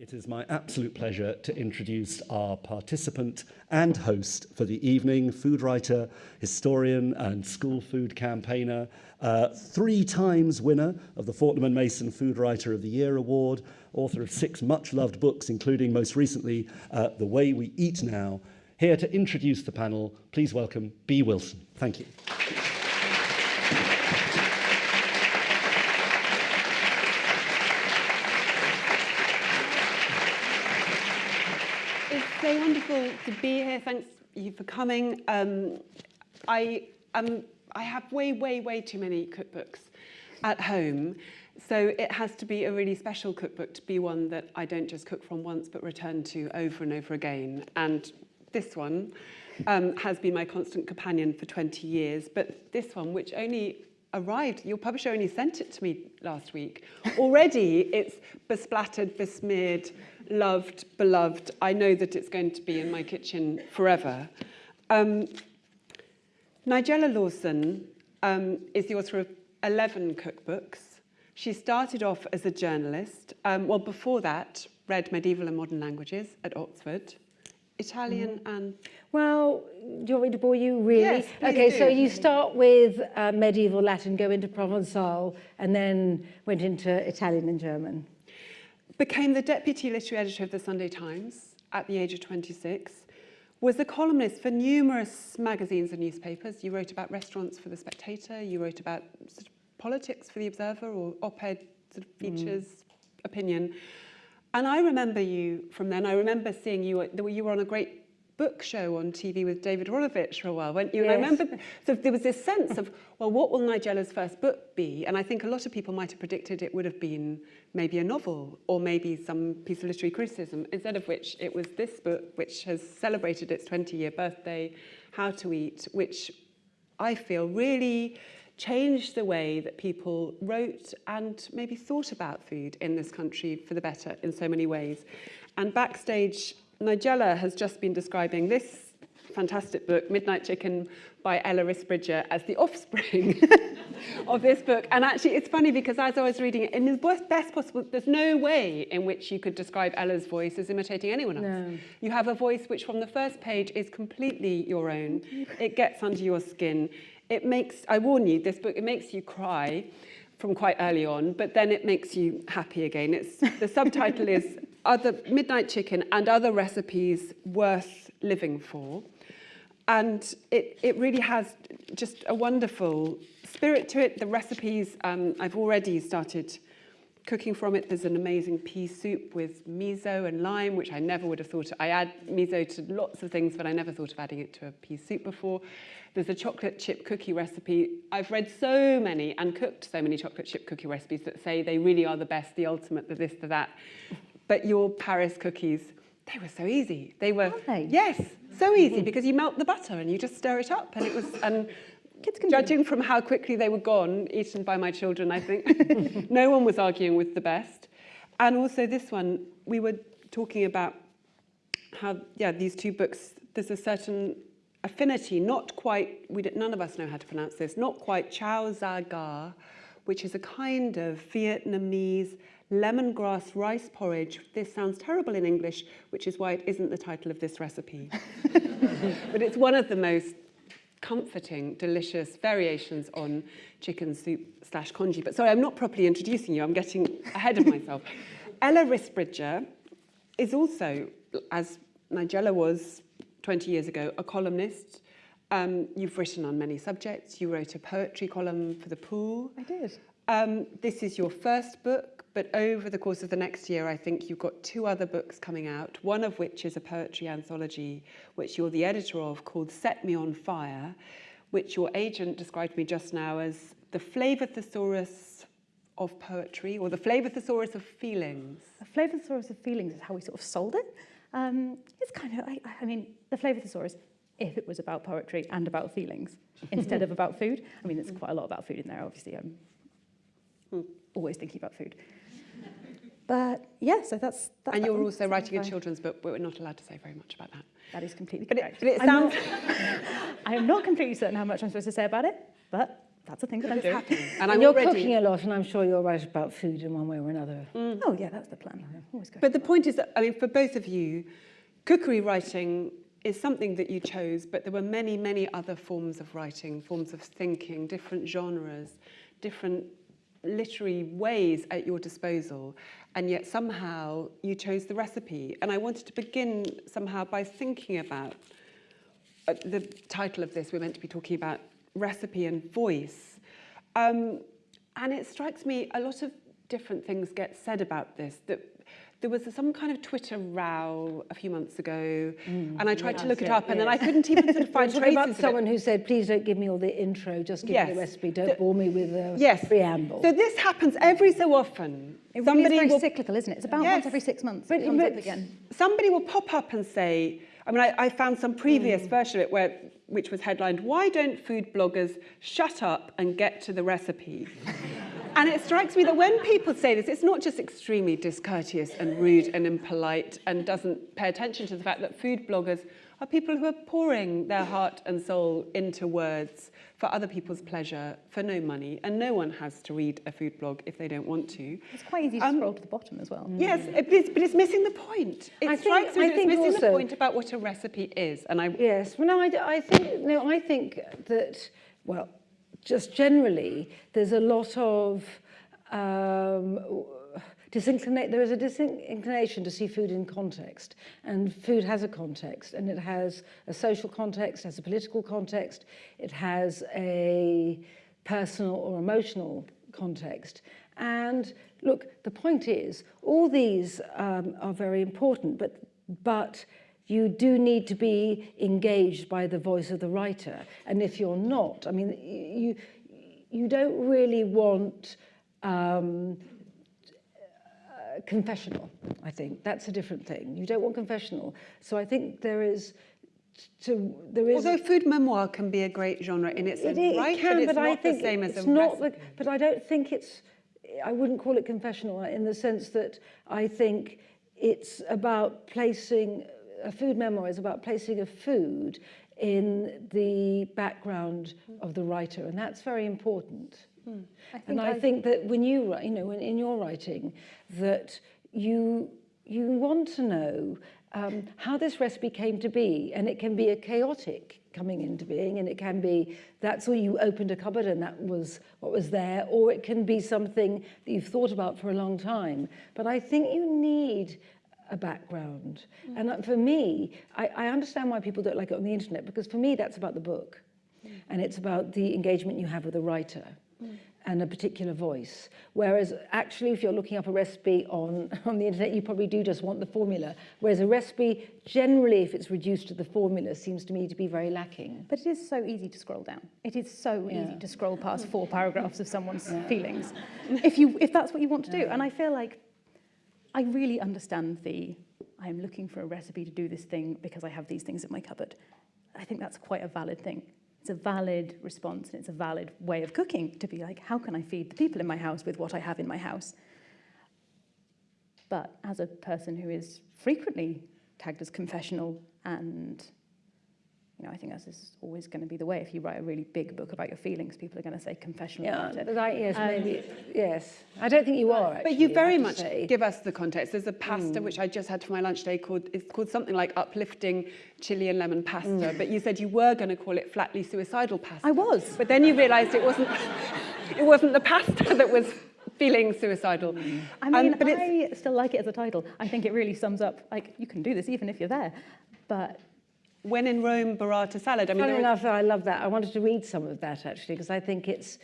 It is my absolute pleasure to introduce our participant and host for the evening, food writer, historian and school food campaigner, uh, three times winner of the Fortnum and Mason Food Writer of the Year Award, author of six much loved books, including most recently uh, The Way We Eat Now. Here to introduce the panel, please welcome Bee Wilson. Thank you. so wonderful to be here. Thanks you for coming. Um, I, um, I have way, way, way too many cookbooks at home. So it has to be a really special cookbook to be one that I don't just cook from once, but return to over and over again. And this one um, has been my constant companion for 20 years. But this one, which only arrived, your publisher only sent it to me last week. Already it's besplattered, besmeared, loved, beloved. I know that it's going to be in my kitchen forever. Um, Nigella Lawson um, is the author of 11 cookbooks. She started off as a journalist. Um, well, before that, read medieval and modern languages at Oxford. Italian mm. and... Well, do you want me to bore you, really? Yes, Okay, do. so you start with uh, medieval Latin, go into Provençal, and then went into Italian and German became the deputy literary editor of the Sunday Times at the age of 26, was a columnist for numerous magazines and newspapers. You wrote about restaurants for The Spectator, you wrote about sort of politics for The Observer or op-ed sort of mm. features, mm. opinion. And I remember you from then, I remember seeing you, you were on a great book show on TV with David Rolovich for a while, weren't you? Yes. And I remember, so there was this sense of, well, what will Nigella's first book be? And I think a lot of people might have predicted it would have been maybe a novel or maybe some piece of literary criticism, instead of which it was this book, which has celebrated its 20-year birthday, How to Eat, which I feel really changed the way that people wrote and maybe thought about food in this country for the better in so many ways. And backstage Nigella has just been describing this fantastic book, Midnight Chicken by Ella Risbridger, as the offspring of this book. And actually, it's funny because as I was reading it, in the best possible, there's no way in which you could describe Ella's voice as imitating anyone else. No. You have a voice which from the first page is completely your own. It gets under your skin. It makes, I warn you, this book, it makes you cry from quite early on, but then it makes you happy again. It's, the subtitle is other midnight chicken and other recipes worth living for. And it, it really has just a wonderful spirit to it. The recipes, um, I've already started cooking from it. There's an amazing pea soup with miso and lime, which I never would have thought. Of. I add miso to lots of things, but I never thought of adding it to a pea soup before. There's a chocolate chip cookie recipe. I've read so many and cooked so many chocolate chip cookie recipes that say they really are the best, the ultimate, the this, the that. But your Paris cookies, they were so easy. They were, they? yes, so easy hmm. because you melt the butter and you just stir it up and it was, and Kids can judging from how quickly they were gone, eaten by my children, I think, no one was arguing with the best. And also this one, we were talking about how, yeah, these two books, there's a certain affinity, not quite, we did, none of us know how to pronounce this, not quite Chao Za Ga, which is a kind of Vietnamese lemongrass rice porridge. This sounds terrible in English, which is why it isn't the title of this recipe. but it's one of the most comforting, delicious variations on chicken soup slash congee. But sorry, I'm not properly introducing you. I'm getting ahead of myself. Ella Risbridger is also, as Nigella was 20 years ago, a columnist. Um, you've written on many subjects. You wrote a poetry column for The Pool. I did. Um, this is your first book. But over the course of the next year, I think you've got two other books coming out, one of which is a poetry anthology, which you're the editor of, called Set Me on Fire, which your agent described me just now as the flavor thesaurus of poetry, or the flavor thesaurus of feelings. The flavor thesaurus of feelings is how we sort of sold it. Um, it's kind of, I, I mean, the flavor thesaurus, if it was about poetry and about feelings, instead of about food. I mean, there's quite a lot about food in there, obviously. I'm hmm. always thinking about food. But yeah, so that's... That, and you're also writing a children's book, but we're not allowed to say very much about that. That is completely but correct. It, but it sounds... I am not completely certain how much I'm supposed to say about it, but that's a thing that I'm It's doing. happening. And And I'm you're already... cooking a lot, and I'm sure you're right about food in one way or another. Mm. Oh yeah, that's the plan. Mm-hmm. Always go. But the point is that, I mean, for both of you, cookery writing is something that you chose, but there were many, many other forms of writing, forms of thinking, different genres, different literary ways at your disposal. And yet somehow you chose the recipe. And I wanted to begin somehow by thinking about uh, the title of this, we're meant to be talking about recipe and voice. Um, and it strikes me a lot of different things get said about this. That there was some kind of Twitter row a few months ago, mm. and I tried to look it yeah, up, and then. I couldn't even sort of find traces about someone who said, please don't give me all the intro, just give me the recipe, don't The- bore me with a Yes. preamble. So this happens every so often. it really is Somebody will cyclical, isn't it? It's about Yes. once every six months. But- it comes up but- somebody will pop up and say, I mean, I, I found some previous mm. version of it where, which was headlined, Why don't food bloggers shut up and get to the recipe? and it strikes me that when people say this, it's not just extremely discourteous and rude and impolite and doesn't pay attention to the fact that food bloggers are people who are pouring their heart and soul into words for other people's pleasure for no money. And no one has to read a food blog if they don't want to. It's quite easy to Um, scroll to the bottom as well. Yes, it- but it's, but it's missing the point. It I think- strikes me I think it's missing the point about what a recipe is. And I, Yes, well, no, I, d- I think no, I think that well, just generally, there's a lot of um, disinclination. There is a disinclination to see food in context, and food has a context, and it has a social context, has a political context, it has a personal or emotional context. And look, the point is, all these um, are very important, but but you do need to be engaged by the voice of the writer. And if you're not, I mean, you, you don't really want um, uh, confessional, I think. That's a different thing. You don't want confessional. So I think there is, to, there is... although food memoir can be a great genre in its own It, it right, can, but it's but not I think the same as a not. The, but I don't think it's. I wouldn't call it confessional in the sense that I think it's about placing a food memoir is about placing a food in the background of the writer, and that's very important. and I I've- think that when you write, you know, when in your writing, that you you want to know um, how this recipe came to be, and it can be a chaotic coming into being, and it can be that's all you opened a cupboard and that was what was there, or it can be something that you've thought about for a long time. But I think you need a background, and uh, for me, I, I understand why people don't like it on the internet because for me that's about the book, and it's about the engagement you have with a writer and a particular voice. Whereas actually, if you're looking up a recipe on, on the internet, you probably do just want the formula. Whereas a recipe, generally, if it's reduced to the formula, seems to me to be very lacking. But it is so easy to scroll down. It is so Yeah. easy to scroll past four paragraphs of someone's feelings, if you if that's what you want to do. And I feel like I really understand the I'm looking for a recipe to do this thing because I have these things in my cupboard. I think that's quite a valid thing. It's a valid response and it's a valid way of cooking to be like, how can I feed the people in my house with what I have in my house? But as a person who is frequently tagged as confessional and you know, I think that's is always going to be the way. If you write a really big book about your feelings, people are going to say confessional Yeah, about it. but yes, Um, maybe, yes. I don't think you are, actually. But you very much say. give us the context. There's a pasta which I just had for my lunch today called it's called something like uplifting chili and lemon pasta. But you said you were going to call it flatly suicidal pasta. I was. But then you realised it wasn't it wasn't the pasta that was feeling suicidal. I Um, mean, but it's, I still like it as a title. I think it really sums up, like, you can do this even if you're there. But when in Rome, burrata salad. I mean, Funny enough, I love that. I wanted to read some of that actually because I think it's,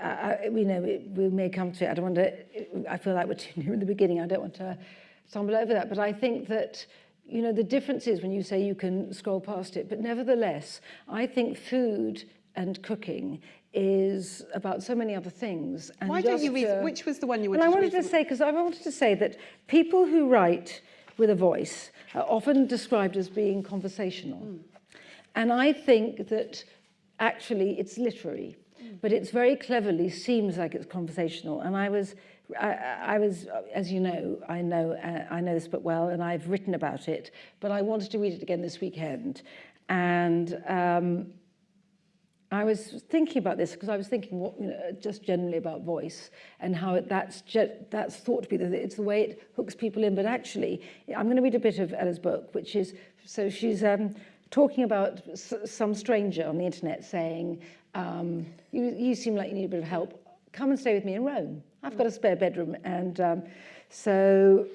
uh, you know, it, we may come to it. I don't want to. I feel like we're too near in the beginning. I don't want to stumble over that. But I think that. You know, the difference is when you say you can scroll past it, but nevertheless, I think food and cooking is about so many other things. And why don't you read? uh, which was the one you wanted well, I to wanted read? to say, because I wanted to say that people who write with a voice are often described as being conversational. And I think that actually it's literary, but it's very cleverly seems like it's conversational. And I was, I, I was, as you know, I know, uh, I know this book well, and I've written about it, but I wanted to read it again this weekend. And um, I was thinking about this because I was thinking what, you know, just generally about voice and how it, that's, that's thought to be that it's the way it hooks people in. But actually, I'm going to read a bit of Ella's book, which is, so she's um, talking about some stranger on the internet saying, um, you, you seem like you need a bit of help. Come and stay with me in Rome. I've got a spare bedroom. And um, so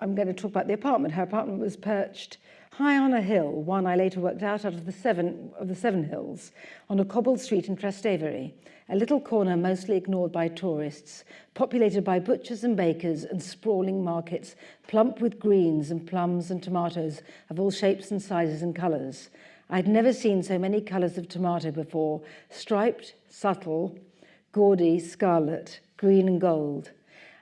I'm going to talk about the apartment. Her apartment was perched high on a hill, one I later worked out out of the seven of the seven hills, on a cobbled street in Trastevere, a little corner mostly ignored by tourists, populated by butchers and bakers and sprawling markets, plump with greens and plums and tomatoes of all shapes and sizes and colours. I'd never seen so many colours of tomato before, striped, subtle, gaudy, scarlet, green and gold.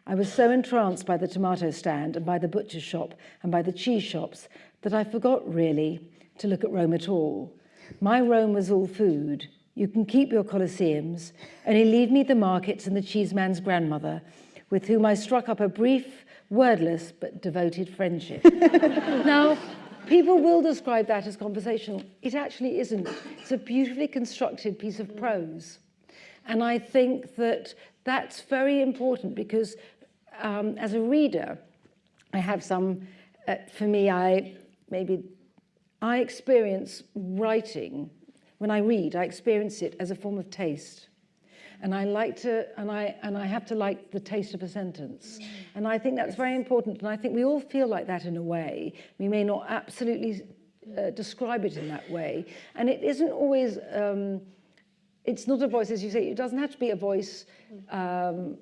I was so entranced by the tomato stand and by the butcher's shop and by the cheese shops that I forgot really to look at Rome at all. My Rome was all food. You can keep your Colosseums, only leave me the markets and the cheeseman's grandmother, with whom I struck up a brief, wordless but devoted friendship. now, people will describe that as conversational. It actually isn't. It's a beautifully constructed piece of prose. And I think that that's very important because um, as a reader, I have some, uh, for me, I maybe, I experience writing, when I read, I experience it as a form of taste. And I like to, and I, and I have to like the taste of a sentence. And I think that's very important. And I think we all feel like that in a way. We may not absolutely uh, describe it in that way. And it isn't always, um, it's not a voice, as you say, it doesn't have to be a voice um,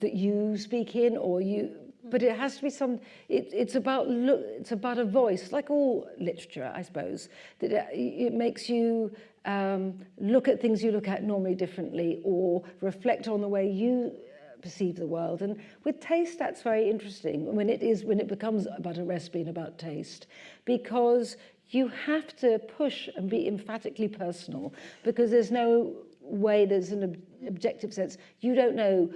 that you speak in or you, but it has to be some, it, it's about look, it's about a voice, like all literature, I suppose, that it, it makes you um, look at things you look at normally differently or reflect on the way you uh, perceive the world. And with taste, that's very interesting when it is, when it becomes about a recipe and about taste, because you have to push and be emphatically personal because there's no way there's an ob objective sense. You don't know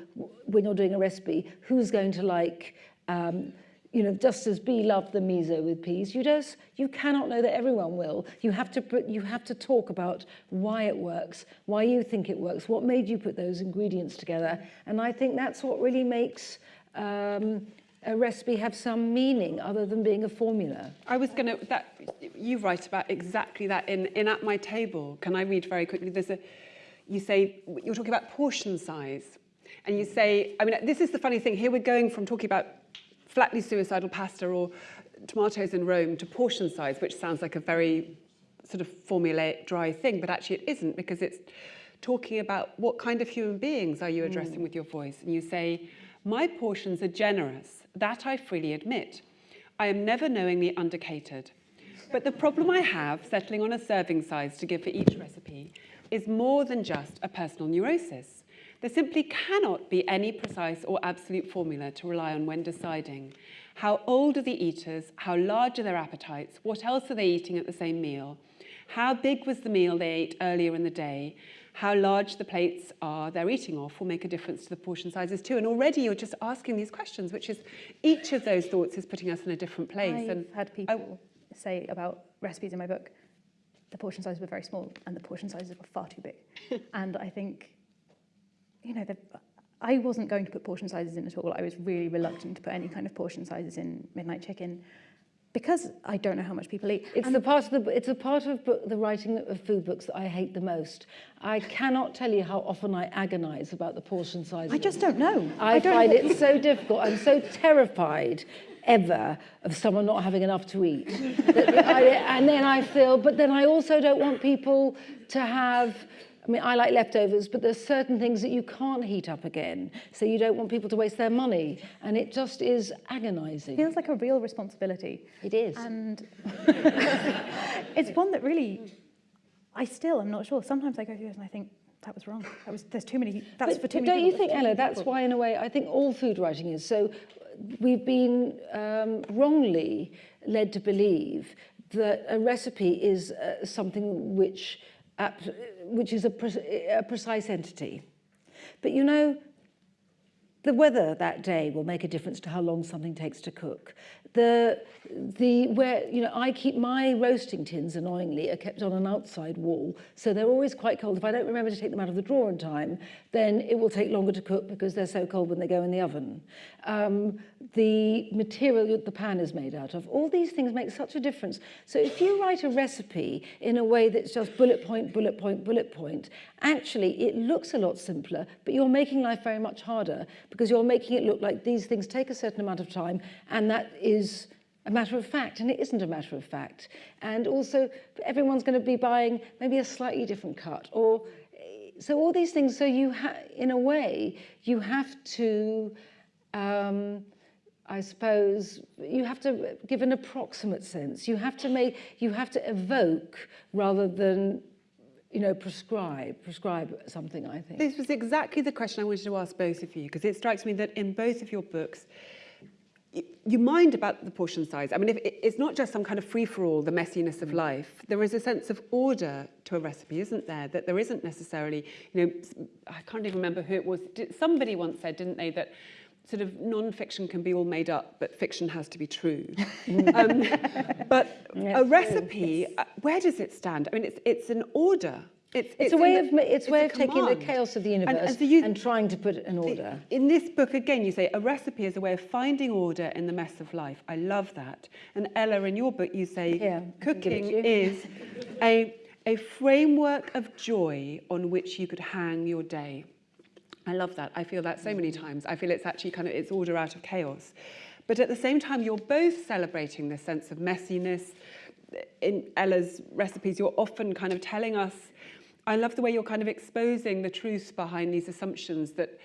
when you're doing a recipe who's going to like, um, you know, just as Bee loved the miso with peas, you just you cannot know that everyone will. You have to put, you have to talk about why it works, why you think it works, what made you put those ingredients together, and I think that's what really makes. Um, a recipe have some meaning other than being a formula. I was going to, that you write about exactly that in, in At My Table. Can I read very quickly? There's a, you say, you're talking about portion size. And you say, I mean, this is the funny thing. Here we're going from talking about flatly suicidal pasta or tomatoes in Rome to portion size, which sounds like a very sort of formulaic, dry thing, but actually it isn't because it's talking about what kind of human beings are you addressing mm. with your voice. And you say, my portions are generous, that I freely admit. I am never knowingly undercatered. But the problem I have settling on a serving size to give for each recipe is more than just a personal neurosis. There simply cannot be any precise or absolute formula to rely on when deciding how old are the eaters, how large are their appetites, what else are they eating at the same meal, how big was the meal they ate earlier in the day, how large the plates are they're eating off will make a difference to the portion sizes too. And already you're just asking these questions, which is each of those thoughts is putting us in a different place. I've and had people I, say about recipes in my book, the portion sizes were very small and the portion sizes were far too big. and I think, you know, the, I wasn't going to put portion sizes in at all. I was really reluctant to put any kind of portion sizes in Midnight Chicken because I don't know how much people eat. It's the part of the it's a part of book, the writing of food books that I hate the most. I cannot tell you how often I agonize about the portion size. I just don't know. I, I don't find know. it so difficult. I'm so terrified ever of someone not having enough to eat. And then I feel, but then I also don't want people to have I mean, I like leftovers, but there's certain things that you can't heat up again. So you don't want people to waste their money. And it just is agonizing. It feels like a real responsibility. It is. And it's one that really, I still am not sure. Sometimes I go through it and I think, that was wrong. That was, there's too many, that's but, for too but many don't you think, Ella, that's why in a way, I think all food writing is. So we've been um, wrongly led to believe that a recipe is uh, something which which is a, pre a precise entity. But you know, the weather that day will make a difference to how long something takes to cook. The, the where you know I keep my roasting tins annoyingly are kept on an outside wall, so they're always quite cold. If I don't remember to take them out of the drawer in time, then it will take longer to cook because they're so cold when they go in the oven. Um, the material that the pan is made out of, all these things make such a difference. So if you write a recipe in a way that's just bullet point, bullet point, bullet point, actually it looks a lot simpler, but you're making life very much harder because you're making it look like these things take a certain amount of time and that is a matter of fact, and it isn't a matter of fact. And also, everyone's going to be buying maybe a slightly different cut, or so all these things. So you, in a way, you have to, um, I suppose, you have to give an approximate sense. You have to make, you have to evoke rather than you know, prescribe, prescribe something, I think. This was exactly the question I wanted to ask both of you, because it strikes me that in both of your books, you mind about the portion size. I mean, if, it's not just some kind of free-for-all, the messiness of life. There is a sense of order to a recipe, isn't there? That there isn't necessarily, you know, I can't even remember who it was. Somebody once said, didn't they, that sort of non-fiction can be all made up, but fiction has to be true. um, but yes, a recipe, yes. where does it stand? I mean, it's, it's an order. It's, it's, it's a way of it's, it's way of taking the chaos of the universe and, and, so you, and trying to put it in order. In this book, again, you say a recipe is a way of finding order in the mess of life. I love that. And Ella, in your book, you say yeah, cooking you. is a, a framework of joy on which you could hang your day. I love that. I feel that so many mm. times. I feel it's actually kind of it's order out of chaos. But at the same time, you're both celebrating this sense of messiness. In Ella's recipes, you're often kind of telling us I love the way you're kind of exposing the truth behind these assumptions that,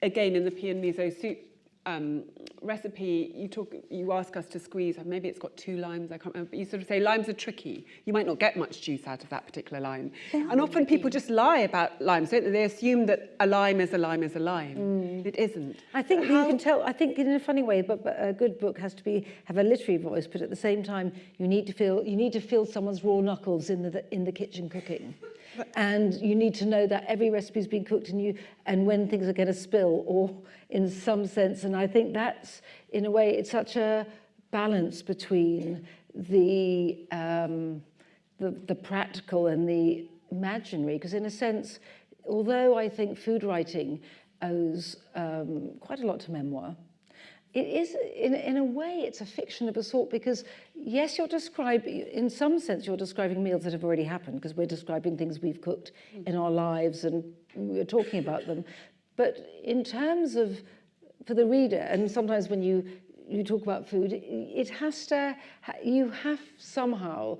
again, in the pea and soup um, recipe, you talk, you ask us to squeeze, maybe it's got two limes, I can't remember, but you sort of say limes are tricky. You might not get much juice out of that particular lime. And often tricky. people just lie about limes, don't they? They assume that a lime is a lime is a lime. Mm. It isn't. I think How... you can tell, I think in a funny way, but, but a good book has to be, have a literary voice, but at the same time, you need to feel, you need to feel someone's raw knuckles in the, in the kitchen cooking and you need to know that every recipe's been cooked and you and when things are going to spill or in some sense. And I think that's in a way it's such a balance between the um, the, the practical and the imaginary. Because in a sense although I think food writing owes um, quite a lot to memoir it is, in, in a way, it's a fiction of a sort because, yes, you're describing, in some sense, you're describing meals that have already happened because we're describing things we've cooked in our lives and we're talking about them. But in terms of, for the reader, and sometimes when you, you talk about food, it has to, you have somehow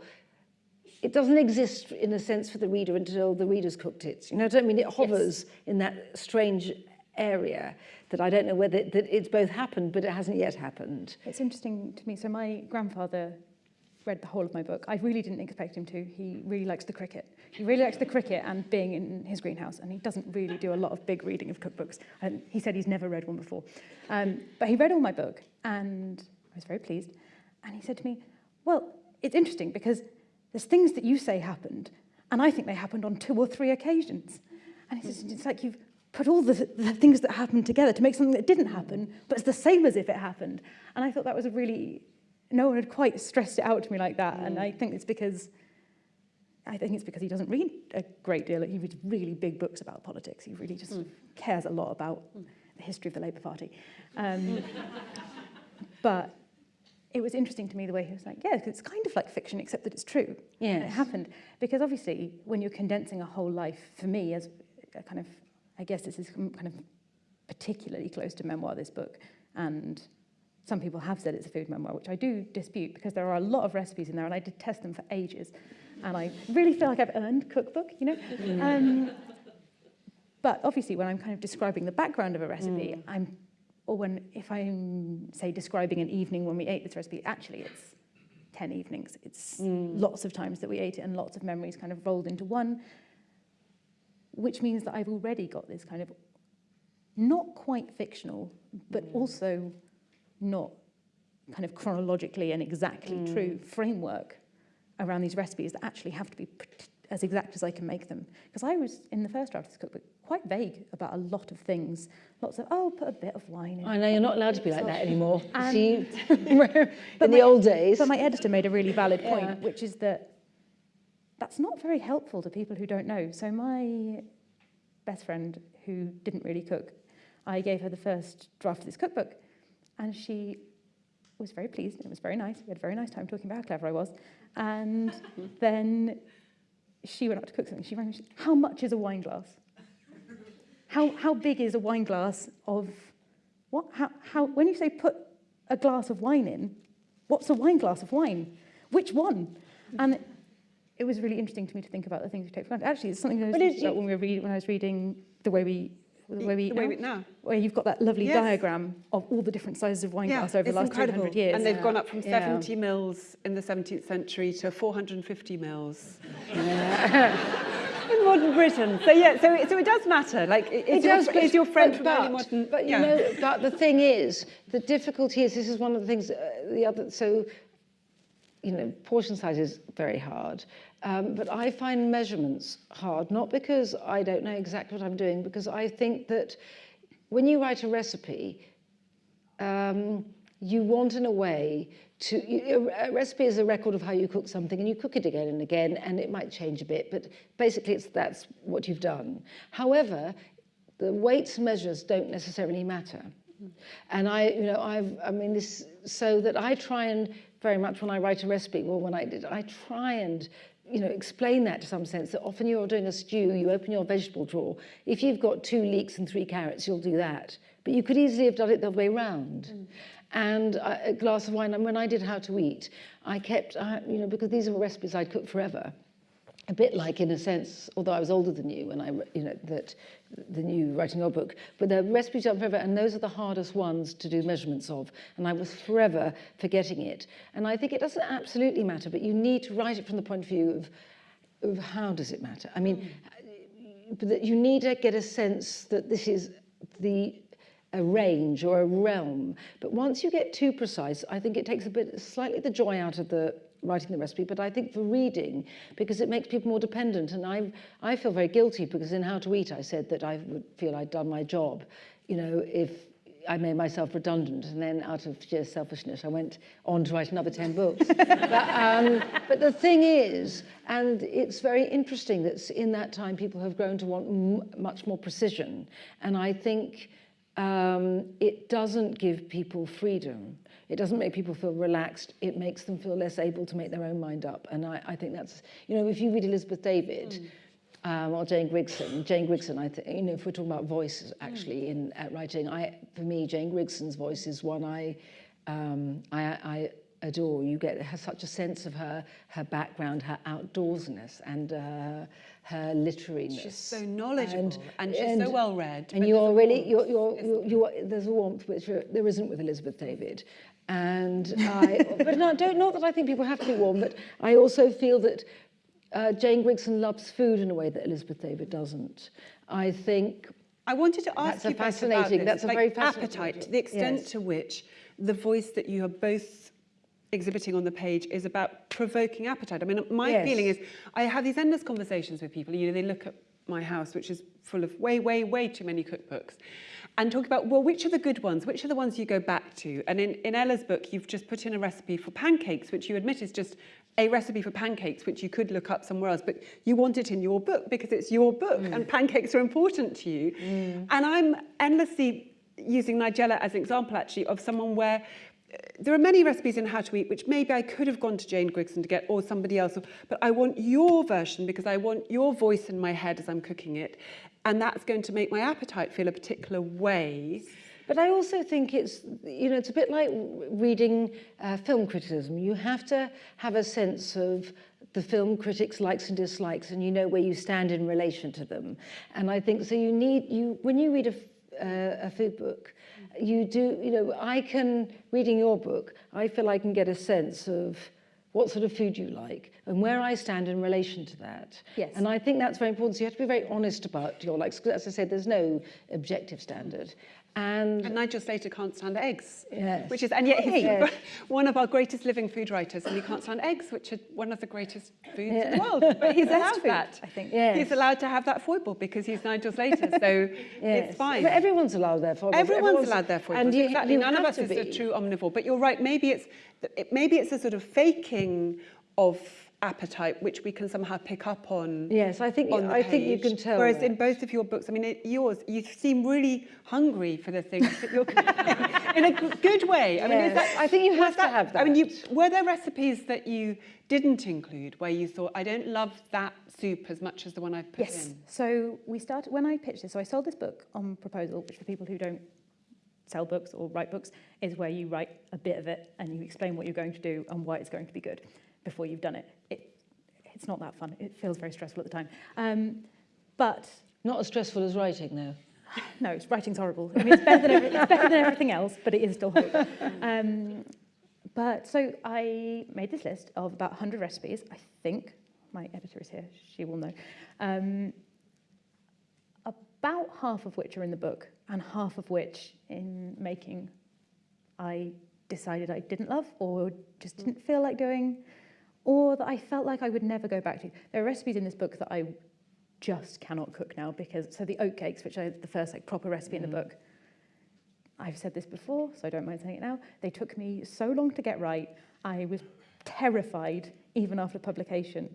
it doesn't exist in a sense for the reader until the reader's cooked it. You know what I mean? It hovers yes. in that strange area that I don't know whether that it's both happened, but it hasn't yet happened. It's interesting to me. So my grandfather read the whole of my book. I really didn't expect him to. He really likes the cricket. He really likes the cricket and being in his greenhouse, and he doesn't really do a lot of big reading of cookbooks. And he said he's never read one before. Um, but he read all my book, and I was very pleased. And he said to me, well, it's interesting because there's things that you say happened, and I think they happened on two or three occasions. And he says, it's like you've put all the, the things that happened together to make something that didn't happen, but it's the same as if it happened. And I thought that was a really, no one had quite stressed it out to me like that. Mm. And I think it's because, I think it's because he doesn't read a great deal. He reads really big books about politics. He really just mm. cares a lot about mm. the history of the Labour Party. Um, but it was interesting to me the way he was like, yeah, it's kind of like fiction, except that it's true. Yeah, it happened. Because obviously, when you're condensing a whole life, for me, as a kind of I guess this is kind of particularly close to memoir, this book, and some people have said it's a food memoir, which I do dispute because there are a lot of recipes in there and I did test them for ages. And I really feel like I've earned cookbook, you know? Mm. Um, but obviously when I'm kind of describing the background of a recipe, mm. I'm, or when, if I'm, say, describing an evening when we ate this recipe, actually it's 10 evenings. It's mm. lots of times that we ate it and lots of memories kind of rolled into one which means that I've already got this kind of not quite fictional, but mm. also not kind of chronologically and exactly mm. true framework around these recipes that actually have to be as exact as I can make them. Because I was, in the first draft of this cookbook, quite vague about a lot of things. Lots of, oh, put a bit of wine in. I know you're not allowed to be like that anymore. And- See, in But the my- old days. But my editor made a really valid point, Yeah. which is that that's not very helpful to people who don't know. So my best friend, who didn't really cook, I gave her the first draft of this cookbook, and she was very pleased. and It was very nice. We had a very nice time talking about how clever I was. And then she went out to cook something. She rang me. She said, "How much is a wine glass? How how big is a wine glass of what? How how when you say put a glass of wine in, what's a wine glass of wine? Which one? And it was really interesting to me to think about the things we take for granted. Actually, it's something that I was But thinking did about when we were reading, when I was reading the way we the way we The way we now. where you've got that lovely Yes. diagram of all the different sizes of wine glass over the last incredible. 200 years. And they've Yeah. gone up from Yeah. 70 mils in the 17th century to 450 mils in modern Britain. So yeah, so so it does matter. Like, is, It your, does, but, is your friend but, but, modern? But you yeah. know, but the thing is, the difficulty is this is one of the things. Uh, the other so, you know, portion size is very hard. Um, but I find measurements hard, not because I don't know exactly what I'm doing, because I think that when you write a recipe, um, you want in a way to a recipe is a record of how you cook something and you cook it again and again and it might change a bit but basically it's that's what you've done however the weights and measures don't necessarily matter and i you know i've i mean this so that i try and very much when i write a recipe well when i did i try and you know, explain that to some sense that often you're doing a stew, you open your vegetable drawer. If you've got two leeks and three carrots, you'll do that. But you could easily have done it the other way round. And uh, a glass of wine, and when I did How to Eat, I kept, you know, because these are recipes I'd cook forever. A bit like, in a sense, although I was older than you, and I, you know, that the new writing your book, but the recipes are forever, and those are the hardest ones to do measurements of. And I was forever forgetting it. And I think it doesn't absolutely matter, but you need to write it from the point of view of, of how does it matter? I mean, mm. that you need to get a sense that this is the a range or a realm. But once you get too precise, I think it takes a bit, slightly the joy out of the writing the recipe, but I think for reading, because it makes people more dependent. And I, I feel very guilty because in How to Eat, I said that I would feel I'd done my job. You know, if I made myself redundant, and then out of sheer selfishness, I went on to write another 10 books. but, um, but the thing is, and it's very interesting that in that time people have grown to want much more precision. And I think um, it doesn't give people freedom. It doesn't make people feel relaxed. It makes them feel less able to make their own mind up. And I, I think that's, you know, if you read Elizabeth David, um, or Jane Grigson. Jane Grigson, I think, you know, if we're talking about voice actually in at writing, I, for me, Jane Grigson's voice is one I, um, I, I adore. You get her, such a sense of her, her background, her outdoorsness, and uh, her literariness. She's so knowledgeable and, she's so well read. And you're really, you're, you're, you're, you're, there's a warmth which uh, there isn't with Elizabeth David. And I, but no, don't, not that I think people have to be warm, but I also feel that uh, Jane Grigson loves food in a way that Elizabeth David doesn't. I think I wanted to ask That's a you both about this, that's a like very fascinating appetite, subject. to the extent Yes. to which the voice that you are both exhibiting on the page is about provoking appetite. I mean, my Yes. feeling is I have these endless conversations with people. You know, they look at my house, which is full of way, way, way too many cookbooks, and talk about, well, which are the good ones? Which are the ones you go back to? And in, in Ella's book, you've just put in a recipe for pancakes, which you admit is just a recipe for pancakes, which you could look up somewhere else, but you want it in your book because it's your book and pancakes are important to you. And I'm endlessly using Nigella as an example, actually, of someone where uh, there are many recipes in How to Eat which maybe I could have gone to Jane Grigson to get or somebody else, but I want your version because I want your voice in my head as I'm cooking it. And that's going to make my appetite feel a particular way. But I also think it's, you know, it's a bit like reading uh, film criticism. You have to have a sense of the film critics' likes and dislikes, and you know where you stand in relation to them. And I think so. You need you when you read a, uh, a food book, you do. You know, I can reading your book. I feel I can get a sense of what sort of food you like and where I stand in relation to that. Yes. And I think that's very important. So you have to be very honest about your likes. Because As I said, there's no objective standard. And And Nigel Slater can't stand eggs. Yes. Which is, and yet he's Yes. one of our greatest living food writers, and he can't stand eggs, which are one of the greatest foods in the world. But he's allowed food, that. I think. Yes. He's allowed to have that foible because he's Nigel Slater, so Yes. it's fine. But everyone's allowed their foibles. Everyone's, allowed their foibles. And you, exactly. you None of us is a true omnivore. But you're right. Maybe it's it, maybe it's a sort of faking of appetite, which we can somehow pick up on. Yes, I think on I think you can tell. Whereas that. in both of your books, I mean, it, yours, you seem really hungry for the things that you're in a good way. I mean, is Yes. that, I think you have to have that I mean, you, were there recipes that you didn't include where you thought, I don't love that soup as much as the one I've put Yes. in? So we started when I pitched this. So I sold this book on proposal, which for people who don't sell books or write books is where you write a bit of it and you explain what you're going to do and why it's going to be good before you've done it. it it's not that fun. It feels very stressful at the time. Um, but Not as stressful as writing, though. no, it's, writing's horrible. I mean, it's better than, it's better than everything else, but it is still horrible. Um, but so I made this list of about 100 recipes, I think. My editor is here, she will know. Um, about half of which are in the book, and half of which in making I decided I didn't love or just didn't feel like doing, or that I felt like I would never go back to. There are recipes in this book that I just cannot cook now because, so the oat cakes, which are the first like proper recipe in the mm. book, I've said this before, so I don't mind saying it now. They took me so long to get right. I was terrified, even after publication,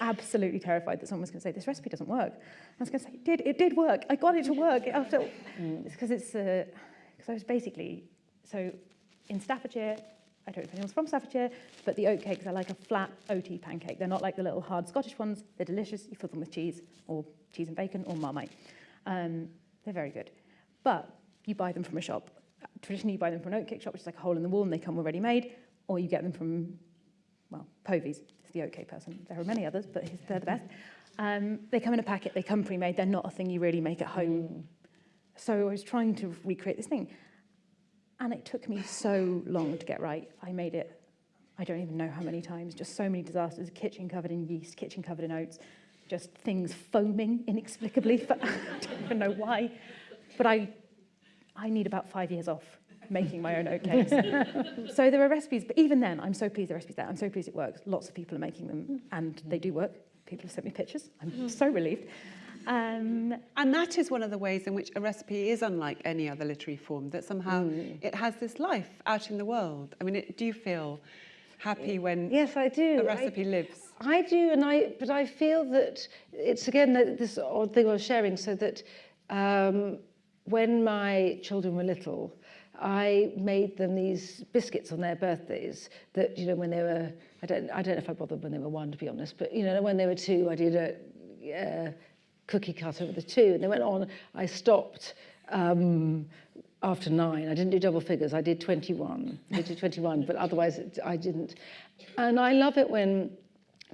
absolutely terrified that someone was going to say, this recipe doesn't work. I was going to say, it did, it did work. I got it to work after, it's because it's, because I was basically, so in Staffordshire, I don't know if anyone's from Staffordshire, but the oat cakes are like a flat oaty pancake. They're not like the little hard Scottish ones. They're delicious. You fill them with cheese or cheese and bacon or Marmite. Um, they're very good. But you buy them from a shop. Traditionally, you buy them from an oat cake shop, which is like a hole in the wall, and they come already made, or you get them from, well, Povey's is the OK person. There are many others, but they're the best. Um, they come in a packet, they come pre-made, they're not a thing you really make at home. So I was trying to recreate this thing. And it took me so long to get right. I made it, I don't even know how many times, just so many disasters. Kitchen covered in yeast, kitchen covered in oats, just things foaming inexplicably. For, I don't even know why. But I, I need about five years off making my own oatcakes. so there are recipes, but even then, I'm so pleased the recipe's there. I'm so pleased it works. Lots of people are making them, and they do work. People have sent me pictures. I'm so relieved. Um, And that is one of the ways in which a recipe is unlike any other literary form, that somehow it has this life out in the world. I mean, it, do you feel happy when Yes, I do. a I- recipe lives? I do, and I but I feel that it's again that this odd thing I was sharing. So that um, when my children were little, I made them these biscuits on their birthdays. That you know when they were I don't I don't know if I bothered when they were one to be honest, but you know when they were two, I did a. Uh, cookie cutter with the two and they went on I stopped um, after nine I didn't do double figures I did 21 I did 21 but otherwise it- I didn't and I love it when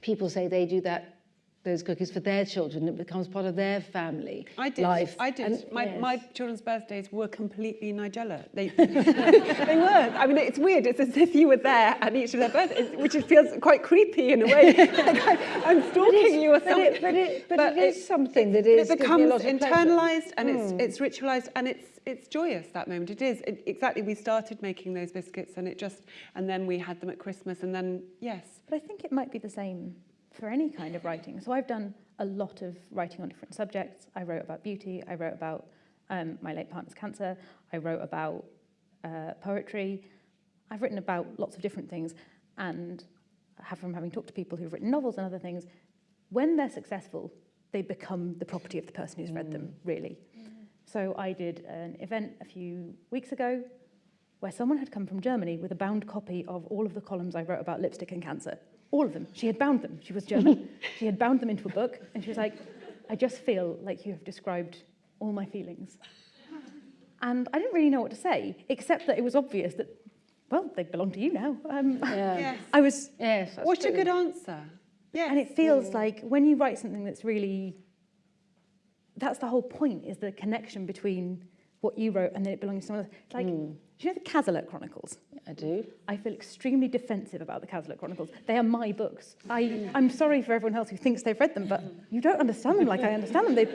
people say they do that those cookies for their children it becomes part of their family I did. life I did. And- my, yes. my children's birthdays were completely Nigella. They, they were. I mean, it's weird. It's as if you were there at each of their birthdays, which it feels quite creepy in a way. like I, I'm stalking you or something. but it, but it, but But it is it- something that But is it gives me a becomes lot of pleasure. internalized and it's hmm. it's ritualized and it's it's joyous that moment it is it, exactly we started making those biscuits and it just and then we had them at christmas and then yes But I think it might be the same for any kind of writing. So I've done a lot of writing on different subjects. I wrote about beauty. I wrote about um, my late partner's cancer. I wrote about uh, poetry. I've written about lots of different things. And have, from having talked to people who've written novels and other things, when they're successful, they become the property of the person who's read them, really. So I did an event a few weeks ago where someone had come from Germany with a bound copy of all of the columns I wrote about lipstick and cancer. All of them. She had bound them. She was German. she had bound them into a book. And she was like, I just feel like you have described all my feelings. And I didn't really know what to say, except that it was obvious that, well, they belong to you now. Um, yeah. yes I was, yes that's what a good answer yes and it feels like when you write something that's really, that's the whole point, is the connection between what you wrote and then it belongs to someone else. It's like, Hmm. Do you know the Cazalet Chronicles? I do. I feel extremely defensive about the Cazalet Chronicles. They are my books. I, I'm sorry for everyone else who thinks they've read them, but you don't understand them like I understand them. They,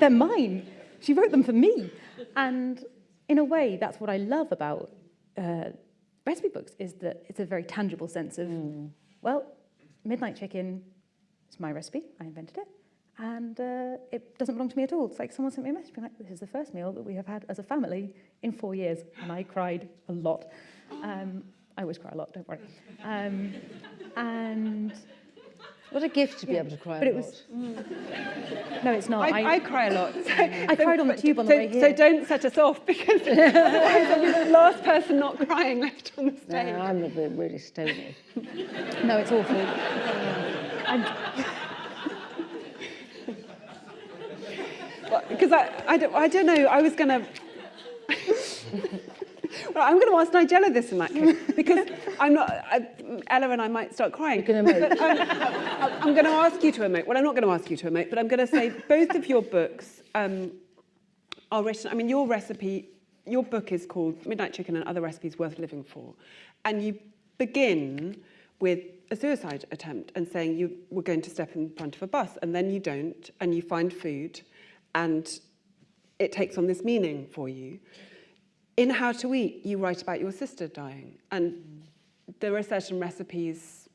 they're mine. She wrote them for me. And in a way, that's what I love about uh, recipe books, is that it's a very tangible sense of, well, Midnight Chicken is my recipe. I invented it. And uh, it doesn't belong to me at all. It's like someone sent me a message being like, this is the first meal that we have had as a family in four years. And I cried a lot. Um, I always cry a lot, don't worry. Um, and What a gift to be able to cry but a it lot. was no, it's not. I, I cry a lot. So, I cried on the tube on the so, way here. so don't set us off because otherwise I'll be the last person not crying left on the stage. No, stage. I'm a bit really stony. no, it's awful. I'm, Because I, I, don't, I don't know, I was going to... well, I'm going to ask Nigella this in that case, because I'm not... I, Ella and I might start crying. You're gonna emote. But, um, I'm going to ask you to emote. Well, I'm not going to ask you to emote, but I'm going to say both of your books um, are written... I mean, your recipe, your book is called Midnight Chicken and Other Recipes Worth Living For. And you begin with a suicide attempt and saying you were going to step in front of a bus and then you don't and you find food and it takes on this meaning for you. In How to Eat, you write about your sister dying and there are certain recipes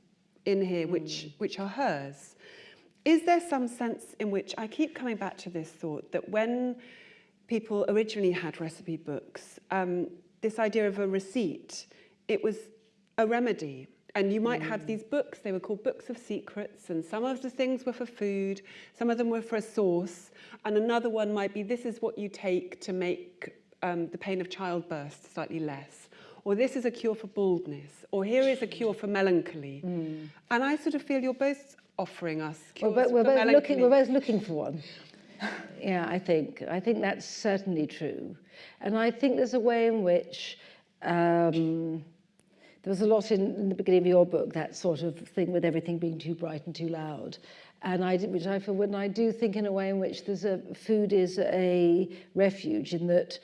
in here which, which are hers. Is there some sense in which, I keep coming back to this thought, that when people originally had recipe books, um, this idea of a receipt, it was a remedy. And you might have these books, they were called books of secrets, and some of the things were for food, some of them were for a sauce, and another one might be this is what you take to make um, the pain of childbirth slightly less. Or this is a cure for baldness, or here is a cure for melancholy. And I sort of feel you're both offering us We're, cures we're for both melancholy. looking, we're both looking for one. yeah, I think. I think that's certainly true. And I think there's a way in which um, there was a lot in, in the beginning of your book, that sort of thing with everything being too bright and too loud. And I, which I feel when I do think in a way in which there's a food is a refuge in that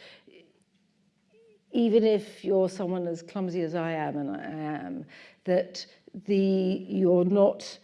even if you're someone as clumsy as I am, and I am, that the you're not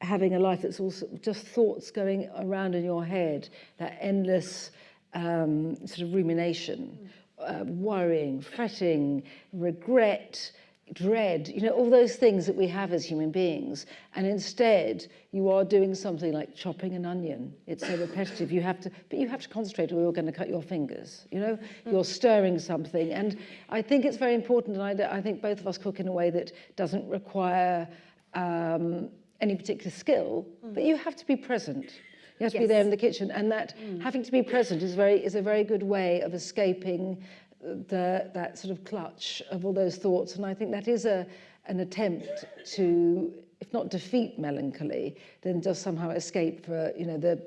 having a life that's also just thoughts going around in your head, that endless um, sort of rumination, uh, worrying, fretting, regret, dread, you know, all those things that we have as human beings. And instead, you are doing something like chopping an onion. It's so repetitive. You have to, but you have to concentrate or you're going to cut your fingers. You know, mm. you're stirring something. And I think it's very important. And I think both of us cook in a way that doesn't require um, any particular skill, mm. but you have to be present. You have to be there in the kitchen, and that mm. having to be present is very is a very good way of escaping the that sort of clutch of all those thoughts. And I think that is a an attempt to, if not defeat melancholy, then just somehow escape for you know the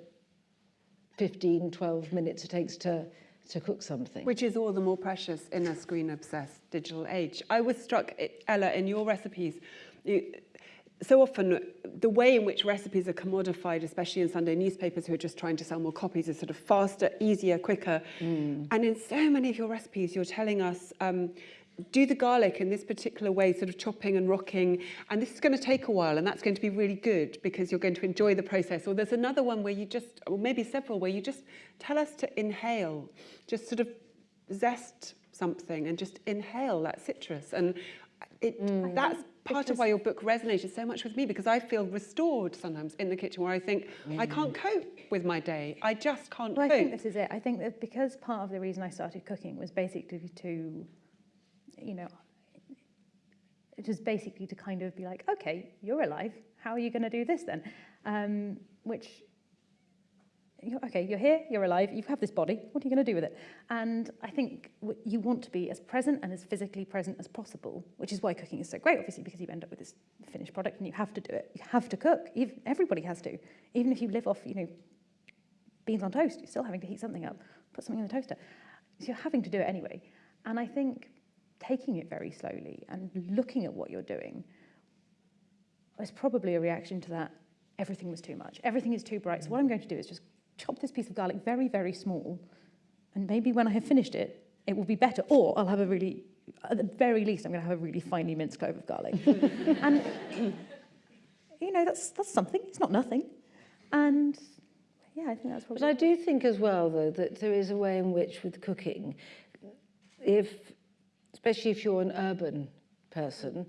15, 12 minutes it takes to to cook something. Which is all the more precious in a screen-obsessed digital age. I was struck, Ella, in your recipes, you, so often the way in which recipes are commodified, especially in Sunday newspapers who are just trying to sell more copies, is sort of faster, easier, quicker. And in so many of your recipes, you're telling us, um, do the garlic in this particular way, sort of chopping and rocking, and this is going to take a while, and that's going to be really good because you're going to enjoy the process. Or there's another one where you just, or maybe several, where you just tell us to inhale, just sort of zest something and just inhale that citrus. And it, that's part of why your book resonated so much with me because I feel restored sometimes in the kitchen where I think I can't cope with my day. I just can't Well, I cope. think this is it. I think that because part of the reason I started cooking was basically to, you know, it was basically to kind of be like, okay, you're alive. How are you going to do this then? Um, which, okay, you're here, you're alive, you have this body. What are you going to do with it? And I think you want to be as present and as physically present as possible, which is why cooking is so great, obviously, because you end up with this finished product and you have to do it. You have to cook. Even, everybody has to. Even if you live off, you know, beans on toast, you're still having to heat something up, put something in the toaster. So you're having to do it anyway. And I think taking it very slowly and looking at what you're doing is probably a reaction to that everything was too much. Everything is too bright. So what I'm going to do is just chop this piece of garlic very, very small And maybe when I have finished it, it will be better. Or I'll have a really, at the very least, I'm going to have a really finely minced clove of garlic. and, you know, that's, that's something. It's not nothing. And yeah, I think that's But probably... I do think as well, though, that there is a way in which with cooking, if, especially if you're an urban person,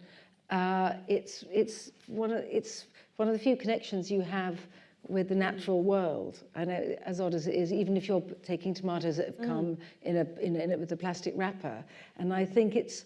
uh, it's, it's, one of, it's one of the few connections you have with the natural mm. world. And know, as odd as it is, even if you're taking tomatoes that have mm. come in, a, in, in a, with a plastic wrapper. And I think it's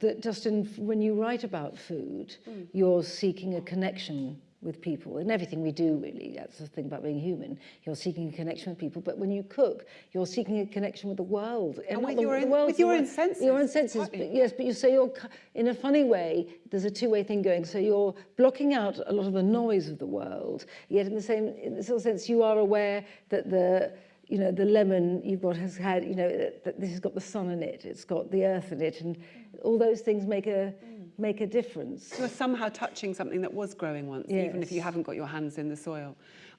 that just in, when you write about food, mm. you're seeking a connection with people and everything we do really that's the thing about being human. You're seeking a connection with people but when you cook you're seeking a connection with the world. And not with the, your the own- world, with your own senses, your own senses but yes but you say you're in a funny way there's a two-way thing going. So you're blocking out a lot of the noise of the world yet in the same in the sort of sense you are aware that the you know the lemon you've got has had you know this has got the sun in it it's got the earth in it and all those things make a make a difference You're somehow touching something that was growing once, even if you haven't got your hands in the soil.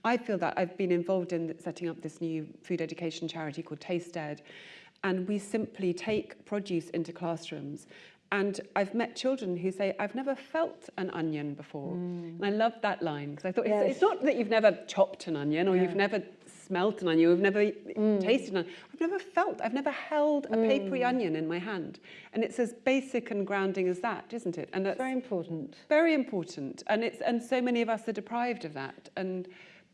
I feel that I've been involved in setting up this new food education charity called Tasted, and we simply take produce into classrooms. And I've met children who say, I've never felt an onion before. Mm. And I love that line because I thought Yes. it's not that you've never chopped an onion or you've never smelt an onion, you've never tasted an. I've never felt, I've never held a papery onion in my hand. And it's as basic and grounding as that, isn't it? And that's very important. very important. And it's and so many of us are deprived of that. And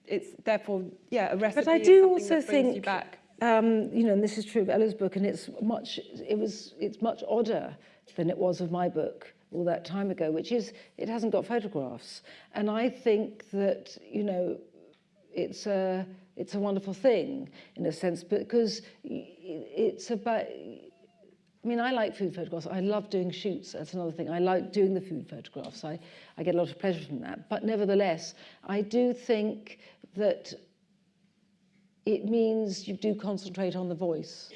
it's therefore yeah a recipe But I do also brings you think, back. um, you know, and this is true of Ella's book, and it's much, it was, it's much odder than it was of my book all that time ago, which is it hasn't got photographs, and I think that you know, it's a it's a wonderful thing in a sense because it's about. I mean, I like food photographs. I love doing shoots. That's another thing. I like doing the food photographs. I, I get a lot of pleasure from that. But nevertheless, I do think that it means you do concentrate on the voice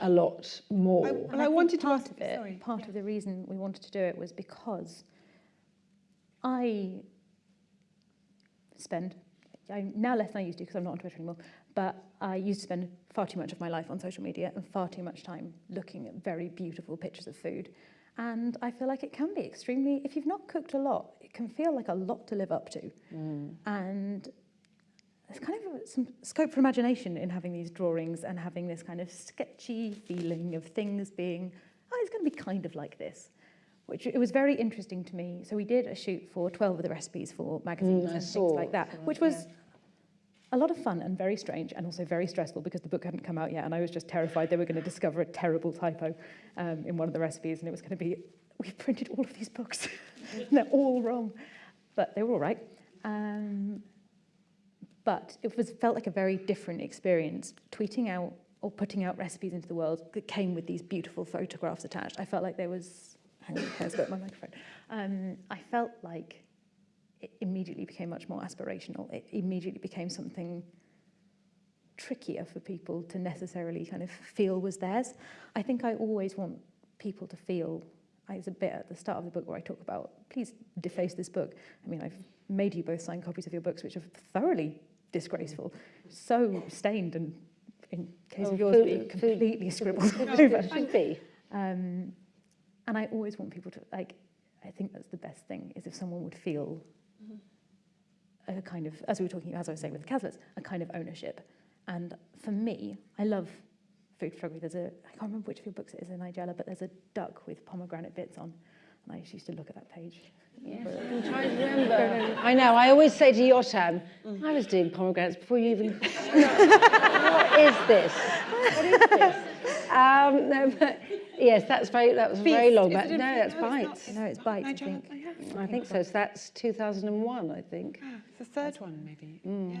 a lot more. I- And Well, I wanted to ask- of it, sorry. part of the reason we wanted to do it was because I spend, I, now less than I used to because I'm not on Twitter anymore, but I used to spend far too much of my life on social media and far too much time looking at very beautiful pictures of food. And I feel like it can be extremely, if you've not cooked a lot, it can feel like a lot to live up to. Mm. And there's kind of some scope for imagination in having these drawings and having this kind of sketchy feeling of things being, oh, it's going to be kind of like this. Which it was very interesting to me. So we did a shoot for 12 of the recipes for magazines Mm, and things like that, that, which was a lot of fun and very strange and also very stressful because the book hadn't come out yet and I was just terrified they were going to discover a terrible typo um, in one of the recipes and it was going to be, we've printed all of these books and they're all wrong. But they were all right. Um, but it was felt like a very different experience tweeting out or putting out recipes into the world that came with these beautiful photographs attached. I felt like there was, hang on, let's go my microphone. Um, I felt like it immediately became much more aspirational. It immediately became something trickier for people to necessarily kind of feel was theirs. I think I always want people to feel, there's a bit at the start of the book where I talk about, please deface this book. I mean, I've made you both sign copies of your books, which are thoroughly disgraceful, so stained and in case Oh, of yours, food- be food- completely scribbled over. should be. Um, and I always want people to, like, I think that's the best thing, is if someone would feel mm-hmm. a kind of, as we were talking, as I was saying with the Caslets, a kind of ownership. And for me, I love food photography. There's a, I can't remember which of your books it is in Nigella, but there's a duck with pomegranate bits on. And I used to look at that page. Yes, I'm trying to remember. Um, I know, I always say to Yotam, mm. I was doing pomegranates before you even... what is this? What is this? Um, no, but yes, that's very, that was very long Is back. it in No, that's No, it's. Bites. No, it's bites, I think. Oh, yeah. I think so. So that's 2001, I think. Ah, it's the third one maybe yeah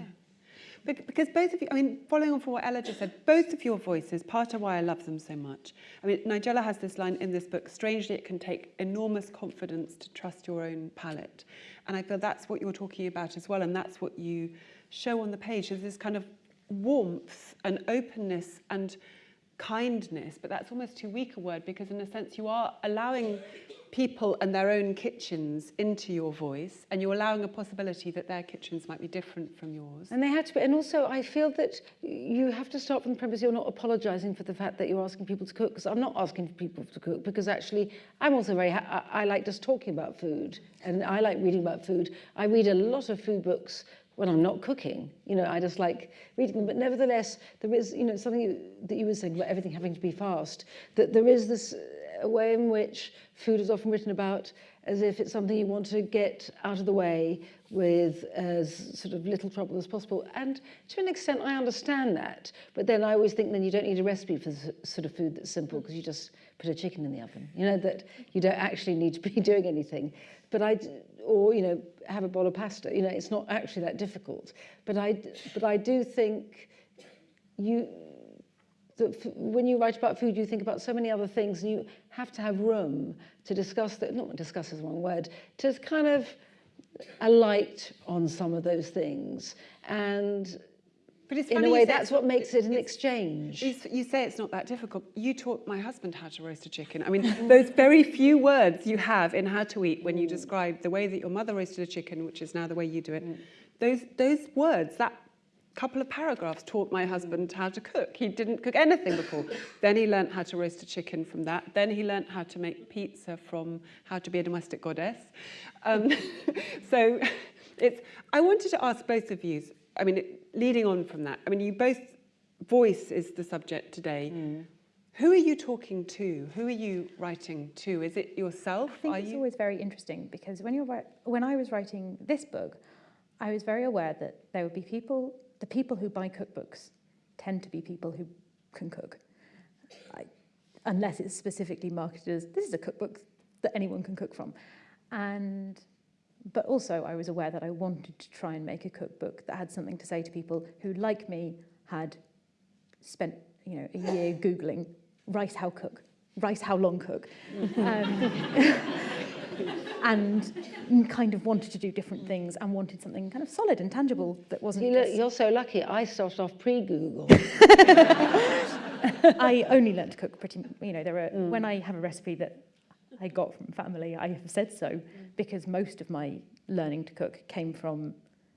Bec- because both of you, I mean, following on from what Ella just said, both of your voices, part of why I love them so much. I mean, Nigella has this line in this book, strangely, it can take enormous confidence to trust your own palate. And I feel that's what you're talking about as well, and that's what you show on the page, is this kind of warmth and openness and kindness, but that's almost too weak a word because in a sense you are allowing people and their own kitchens into your voice and you're allowing a possibility that their kitchens might be different from yours. And they had to be, and also I feel that you have to start from the premise you're not apologising for the fact that you're asking people to cook, because I'm not asking people to cook, because actually I'm also very, I I like just talking about food, and I like reading about food. I read a lot of food books when I'm not cooking, you know, I just like reading them, but nevertheless, there is, you know, something that you were saying about everything having to be fast, that there is this uh, way in which food is often written about as if it's something you want to get out of the way with as sort of little trouble as possible. And to an extent, I understand that. But then I always think then you don't need a recipe for the sort of food that's simple because you just put a chicken in the oven. You know, that you don't actually need to be doing anything. But I, or, you know, have a bowl of pasta. You know, it's not actually that difficult. But I, but I do think you, that when you write about food, you think about so many other things, and you have to have room to discuss that. Not discuss is one word. To kind of alight on some of those things, and But it's in a way, that's what makes it an exchange. You, say it's not that difficult. You taught my husband how to roast a chicken. I mean, those very few words you have in How to Eat when you describe the way that your mother roasted a chicken, which is now the way you do it, those, those words, that couple of paragraphs taught my husband how to cook. He didn't cook anything before. then he learnt how to roast a chicken from that. Then he learnt how to make pizza from How to Be a Domestic Goddess. Um, so it's, I wanted to ask both of you, I mean, leading on from that, I mean, you both, voice is the subject today. Mm. Who are you talking to? Who are you writing to? Is it yourself? I think are it's you? always very interesting because when you're when I was writing this book, I was very aware that there would be people, the people who buy cookbooks tend to be people who can cook, I, unless it's specifically marketed as this is a cookbook that anyone can cook from, and but also I was aware that I wanted to try and make a cookbook that had something to say to people who, like me, had spent you know a year googling rice how cook, rice how long cook. Um, and kind of wanted to do different things and wanted something kind of solid and tangible that wasn't You look, you're so lucky. I started off pre-Google. I only learned to cook pretty you know there are when I have a recipe that I got from family I have said so because most of my learning to cook came from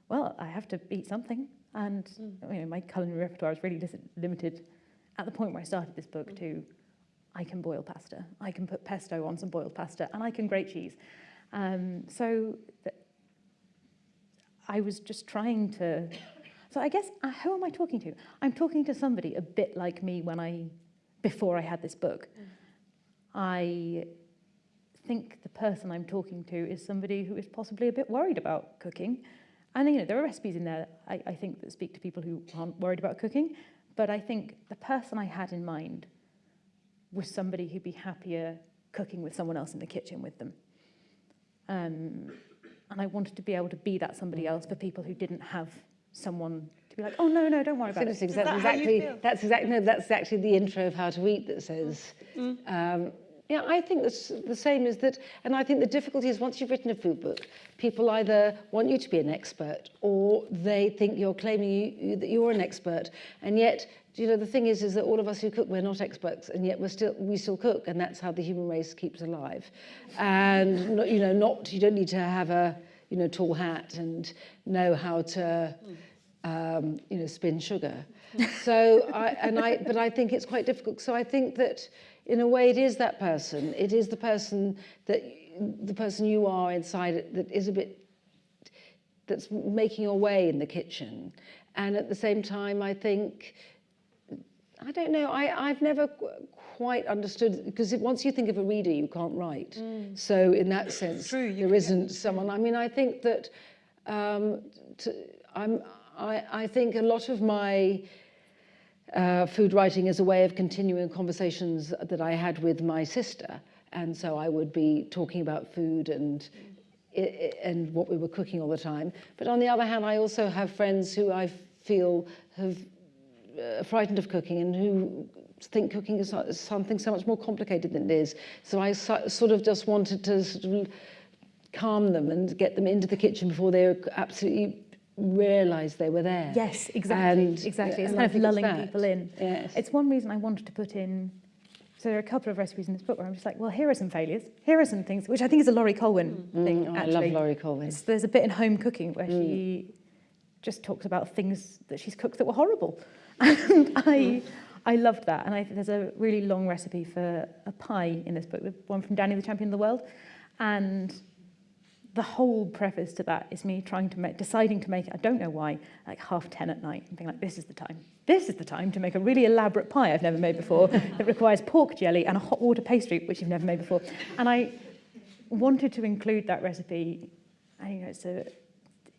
well I have to eat something and you know my culinary repertoire is really limited at the point where I started this book to I can boil pasta I can put pesto on some boiled pasta and I can grate cheese um, so I was just trying to. So I guess uh, who am I talking to? I'm talking to somebody a bit like me when I, before I had this book. I think the person I'm talking to is somebody who is possibly a bit worried about cooking. And you know, there are recipes in there I, I think that speak to people who aren't worried about cooking. But I think the person I had in mind was somebody who'd be happier cooking with someone else in the kitchen with them. Um, and I wanted to be able to be that somebody else for people who didn't have someone to be like, oh no, no, don't worry about it. exactly, that exactly, that's exactly, no, that's actually the intro of How to Eat that says, um, yeah, I think the same is that, and I think the difficulty is once you've written a food book, people either want you to be an expert or they think you're claiming you, you, that you're an expert. And yet, you know, the thing is, is that all of us who cook, we're not experts, and yet we're still, we still cook, and that's how the human race keeps alive. And, not, you know, not, you don't need to have a, you know, tall hat and know how to, um, you know, spin sugar. So, I, and I, but I think it's quite difficult. So I think that in a way it is that person. It is the person that, the person you are inside it that is a bit, that's making your way in the kitchen. And at the same time, I think, I don't know, I, I've never quite understood, because once you think of a reader, you can't write. So in that sense, True, there isn't someone, I mean, I think that um, to, I'm, I, I think a lot of my uh, food writing is a way of continuing conversations that I had with my sister. And so I would be talking about food and, and what we were cooking all the time. But on the other hand, I also have friends who I feel have uh, frightened of cooking and who think cooking is something so much more complicated than it is. So I so, sort of just wanted to sort of calm them and get them into the kitchen before they are absolutely realised they were there. Yes, exactly. And- exactly. It's kind of lulling people in. Yes. It's one reason I wanted to put in So there are a couple of recipes in this book where I'm just like, well, here are some failures. Here are some things, which I think is a Laurie Colwin thing, Mm, oh, I actually. love Laurie Colwin. It's- There's a bit in Home Cooking where she just talks about things that she's cooked that were horrible. And I, I loved that. And I, there's a really long recipe for a pie in this book, the one from Danny the Champion of the World. And the whole preface to that is me trying to make, deciding to make I don't know why, like half 10 at night and being like, this is the time. This is the time to make a really elaborate pie I've never made before that requires pork jelly and a hot water pastry, which you've never made before. And I wanted to include that recipe. I you know it's a,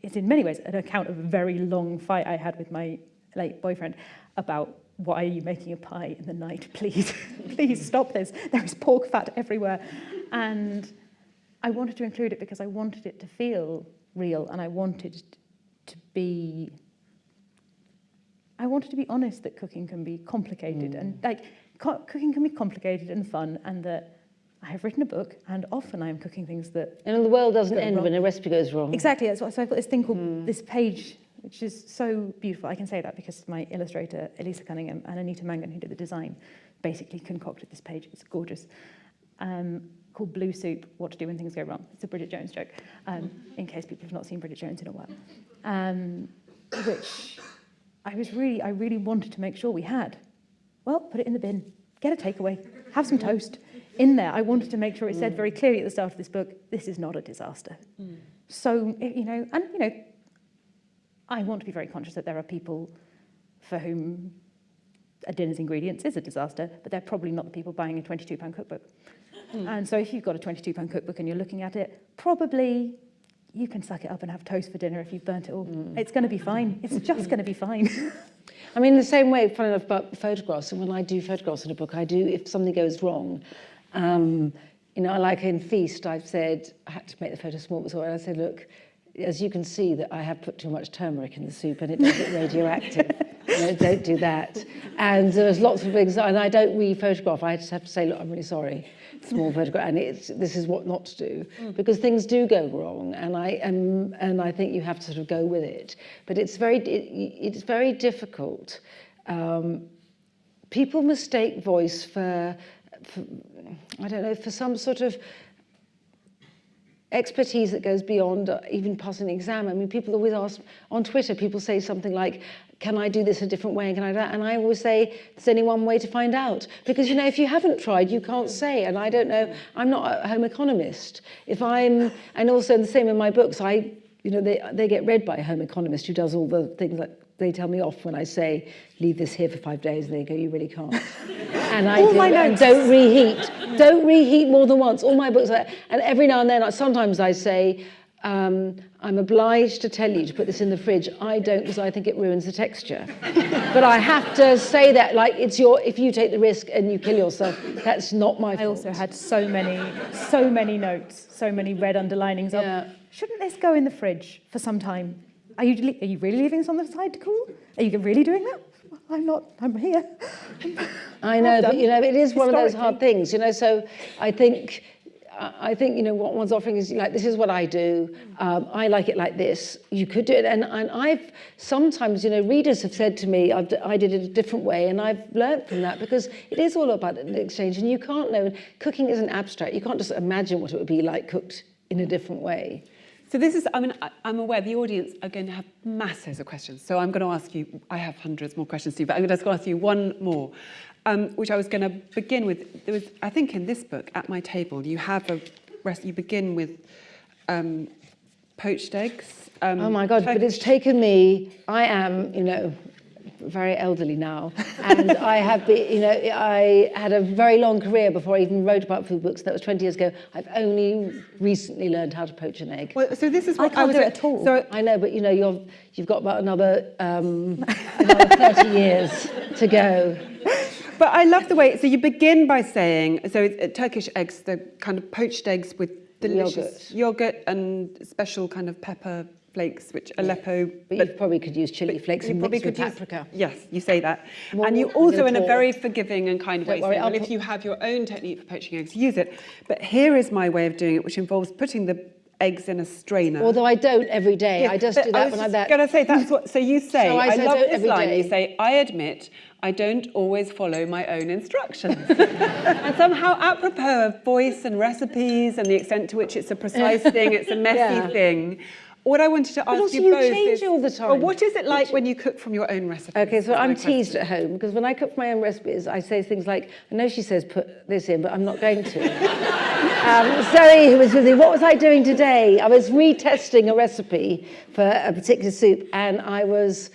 it's in many ways an account of a very long fight I had with my late boyfriend about why are you making a pie in the night? Please, please stop this. There is pork fat everywhere. And I wanted to include it because I wanted it to feel real and I wanted to be I wanted to be honest that cooking can be complicated and like co- cooking can be complicated and fun and that I have written a book and often I'm cooking things that And the world doesn't end wrong. when a recipe goes wrong. Exactly. That's what, so I've got this thing called this page, which is so beautiful. I can say that because my illustrator, Elisa Cunningham, and Anita Mangan, who did the design, basically concocted this page. It's gorgeous. Um, called Blue Soup, What to Do When Things Go Wrong. It's a Bridget Jones joke, um, in case people have not seen Bridget Jones in a while. Um, which I was really, I really wanted to make sure we had. Well, put it in the bin. Get a takeaway. Have some toast. In there, I wanted to make sure it said very clearly at the start of this book, this is not a disaster. So, you know, and, you know, I want to be very conscious that there are people for whom a dinner's ingredients is a disaster, but they're probably not the people buying a 22 pound cookbook. And so if you've got a 22 pound cookbook and you're looking at it, probably you can suck it up and have toast for dinner if you've burnt it all. It's going to be fine. It's just going to be fine. I mean, the same way, funny enough, about photographs, and when I do photographs in a book, I do, if something goes wrong, um, you know, like in Feast, I've said, I had to make the photo small, so I said, look, as you can see that I have put too much turmeric in the soup and it does get radioactive. know, don't do that. And there's lots of things, and I don't re-photograph. I just have to say, look, I'm really sorry. Small photograph, and it's, this is what not to do. Because things do go wrong, and I, am, and I think you have to sort of go with it. But it's very, it, it's very difficult. Um, people mistake voice for, for, I don't know, for some sort of expertise that goes beyond uh, even passing an exam. I mean, people always ask on Twitter, people say something like, can I do this a different way and can I do that? And I always say, there's only one way to find out. Because, you know, if you haven't tried, you can't say. And I don't know, I'm not a home economist. If I'm, and also the same in my books, I, you know, they, they get read by a home economist who does all the things that they tell me off when I say, leave this here for five days, and they go, you really can't. And I All do, my and don't reheat. Don't reheat more than once. All my books, are, and every now and then, sometimes I say, um, I'm obliged to tell you to put this in the fridge. I don't because I think it ruins the texture. but I have to say that, like, it's your, if you take the risk and you kill yourself, that's not my fault. I also had so many, so many notes, so many red underlinings of, shouldn't this go in the fridge for some time? Are you, are you really leaving this on the side to cool? Are you really doing that? Well, I'm not, I'm here. I know, but you know, it is one of those hard things, you know. So I think, I think you know what one's offering is like, this is what I do. Um, I like it like this. You could do it, and and I've sometimes, you know, readers have said to me, I've, I did it a different way, and I've learnt from that because it is all about an exchange, and you can't know. Cooking isn't abstract. You can't just imagine what it would be like cooked in a different way. So this is, I mean, I'm aware the audience are going to have masses of questions. So I'm going to ask you, I have hundreds more questions to you, but I'm going to ask you one more, um, which I was going to begin with. There was, I think in this book, at my table, you have a, you begin with um, poached eggs. Um, Oh my God, but it's taken me, I am, you know, very elderly now, and I have been, you know, I had a very long career before I even wrote about food books. That was 20 years ago. I've only recently learned how to poach an egg. Well, so this is I what can't was do it at all. So I know, but you know, you're, you've got about another, um, another 30 years to go. But I love the way, so you begin by saying, so it's, uh, Turkish eggs, the kind of poached eggs with delicious yogurt, and special kind of pepper flakes, which Aleppo... But you probably could use chili flakes you and probably mix with could use- paprika. Yes, you say that. And you also, in a very forgiving and kind Don't way, worry, say, well, if you have your own technique for poaching eggs, use it. But here is my way of doing it, which involves putting the eggs in a strainer. Although I don't every day. I just do that was when I'm going to say that's what. So you say. So I I, love this every line. day. You say, "I admit I don't always follow my own instructions," and somehow apropos of voice and recipes and the extent to which it's a precise thing, it's a messy Yeah. thing. What I wanted to ask also you you both change is, all the Well, time. what is it like when you cook from your own recipes? Okay, so I'm teased question. at home because when I cook my own recipes, I say things like, I know she says put this in, but I'm not going to. um, Zoe, who was with me, what was I doing today? I was retesting a recipe for a particular soup and I was,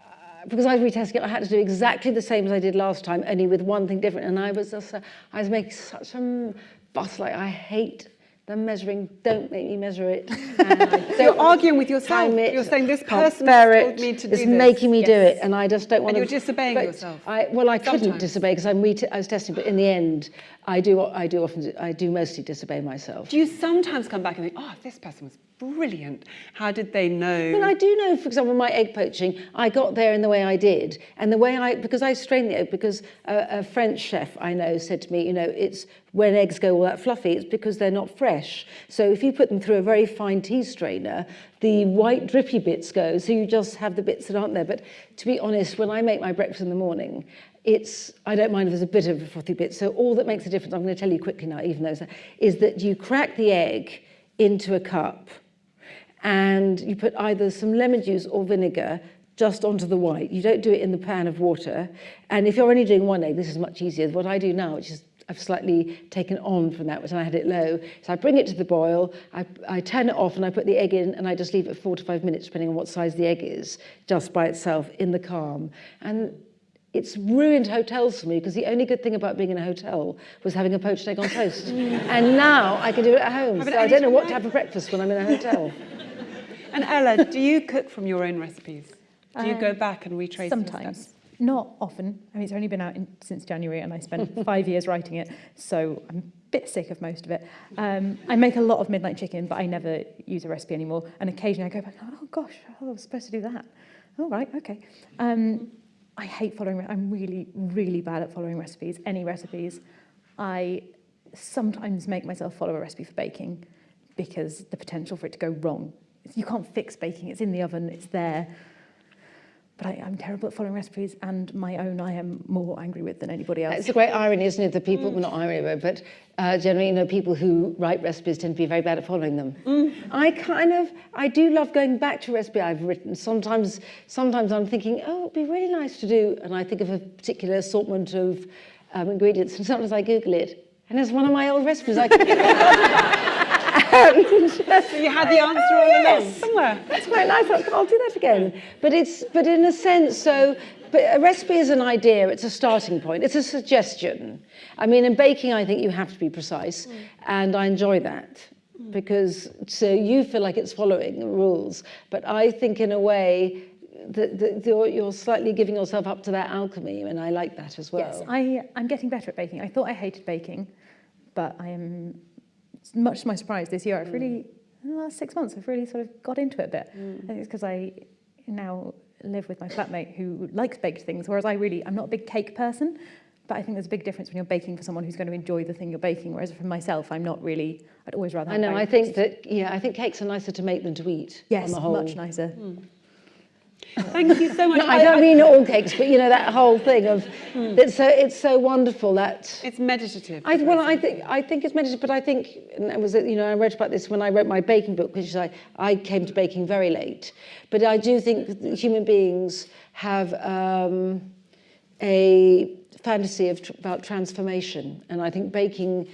uh, because I was retesting it, I had to do exactly the same as I did last time, only with one thing different. And I was just, uh, I was making such a fuss, like I hate the measuring, don't make me measure it. You're arguing with yourself. it, You're saying this person told me to do this. making me do it, and I just don't want And to. you're disobeying yourself. I, well, I couldn't disobey because I'm I was testing, but in the end, I do. I do often. I do mostly disobey myself. Do you sometimes come back and think, "Oh, this person was brilliant. How did they know?" Well, I do know, for example, my egg poaching, I got there in the way I did. And the way I, because I strained the egg, because a, a French chef I know said to me, you know, it's when eggs go all that fluffy, it's because they're not fresh. So if you put them through a very fine tea strainer, the white drippy bits go, so you just have the bits that aren't there. But to be honest, when I make my breakfast in the morning, it's, I don't mind if there's a bit of a frothy bit. So all that makes a difference, I'm going to tell you quickly now, even though, is that you crack the egg into a cup, and you put either some lemon juice or vinegar just onto the white. You don't do it in the pan of water. And if you're only doing one egg, this is much easier. What I do now, which is I've slightly taken on from that, which I had it low. So I bring it to the boil, I, I turn it off and I put the egg in and I just leave it four to five minutes, depending on what size the egg is, just by itself in the calm. And it's ruined hotels for me because the only good thing about being in a hotel was having a poached egg on toast. and now I can do it at home. Have So I don't know what to have for breakfast when I'm in a hotel. And Ella, do you cook from your own recipes? Do you go Um, back and retrace Sometimes. Not often. I mean, it's only been out in, since January and I spent five years writing it, so I'm a bit sick of most of it. Um, I make a lot of midnight chicken, but I never use a recipe anymore. And occasionally I go back, oh gosh, I was supposed to do that. All right, okay. Um, I hate following, I'm really, really bad at following recipes, any recipes. I sometimes make myself follow a recipe for baking because the potential for it to go wrong. You can't fix baking, it's in the oven, it's there. But I, I'm terrible at following recipes, and my own I am more angry with than anybody else. It's a great irony, isn't it? The people, well, not irony, but uh, generally, you know, people who write recipes tend to be very bad at following them. I kind of, I do love going back to a recipe I've written. Sometimes, sometimes I'm thinking, oh, it'd be really nice to do, and I think of a particular assortment of um, ingredients, and sometimes I Google it, and it's one of my old recipes. I So you had the answer all along yes. somewhere. That's quite nice. I'll, I'll do that again. But it's, but in a sense, so, but a recipe is an idea. It's a starting point. It's a suggestion. I mean, in baking, I think you have to be precise, and I enjoy that because so you feel like it's following the rules. But I think, in a way, that, that you're, you're slightly giving yourself up to that alchemy, and I like that as well. Yes, I, I'm getting better at baking. I thought I hated baking, but I am, much to my surprise this year, I've really, mm. in the last six months, I've really sort of got into it a bit. Mm. I think it's because I now live with my flatmate who likes baked things, whereas I really, I'm not a big cake person, but I think there's a big difference when you're baking for someone who's going to enjoy the thing you're baking, whereas for myself, I'm not really, I'd always rather I know. I think that yeah. I think cakes are nicer to make than to eat. Yes, on the whole. much nicer. Hmm. Thank you so much. No, I don't mean all cakes, but you know that whole thing of it's so it's so wonderful that It's meditative. I well I think I think it's meditative, but I think and it was you know I wrote about this when I wrote my baking book, which I I came to baking very late, but I do think human beings have um, a fantasy of tr- about transformation, and I think baking.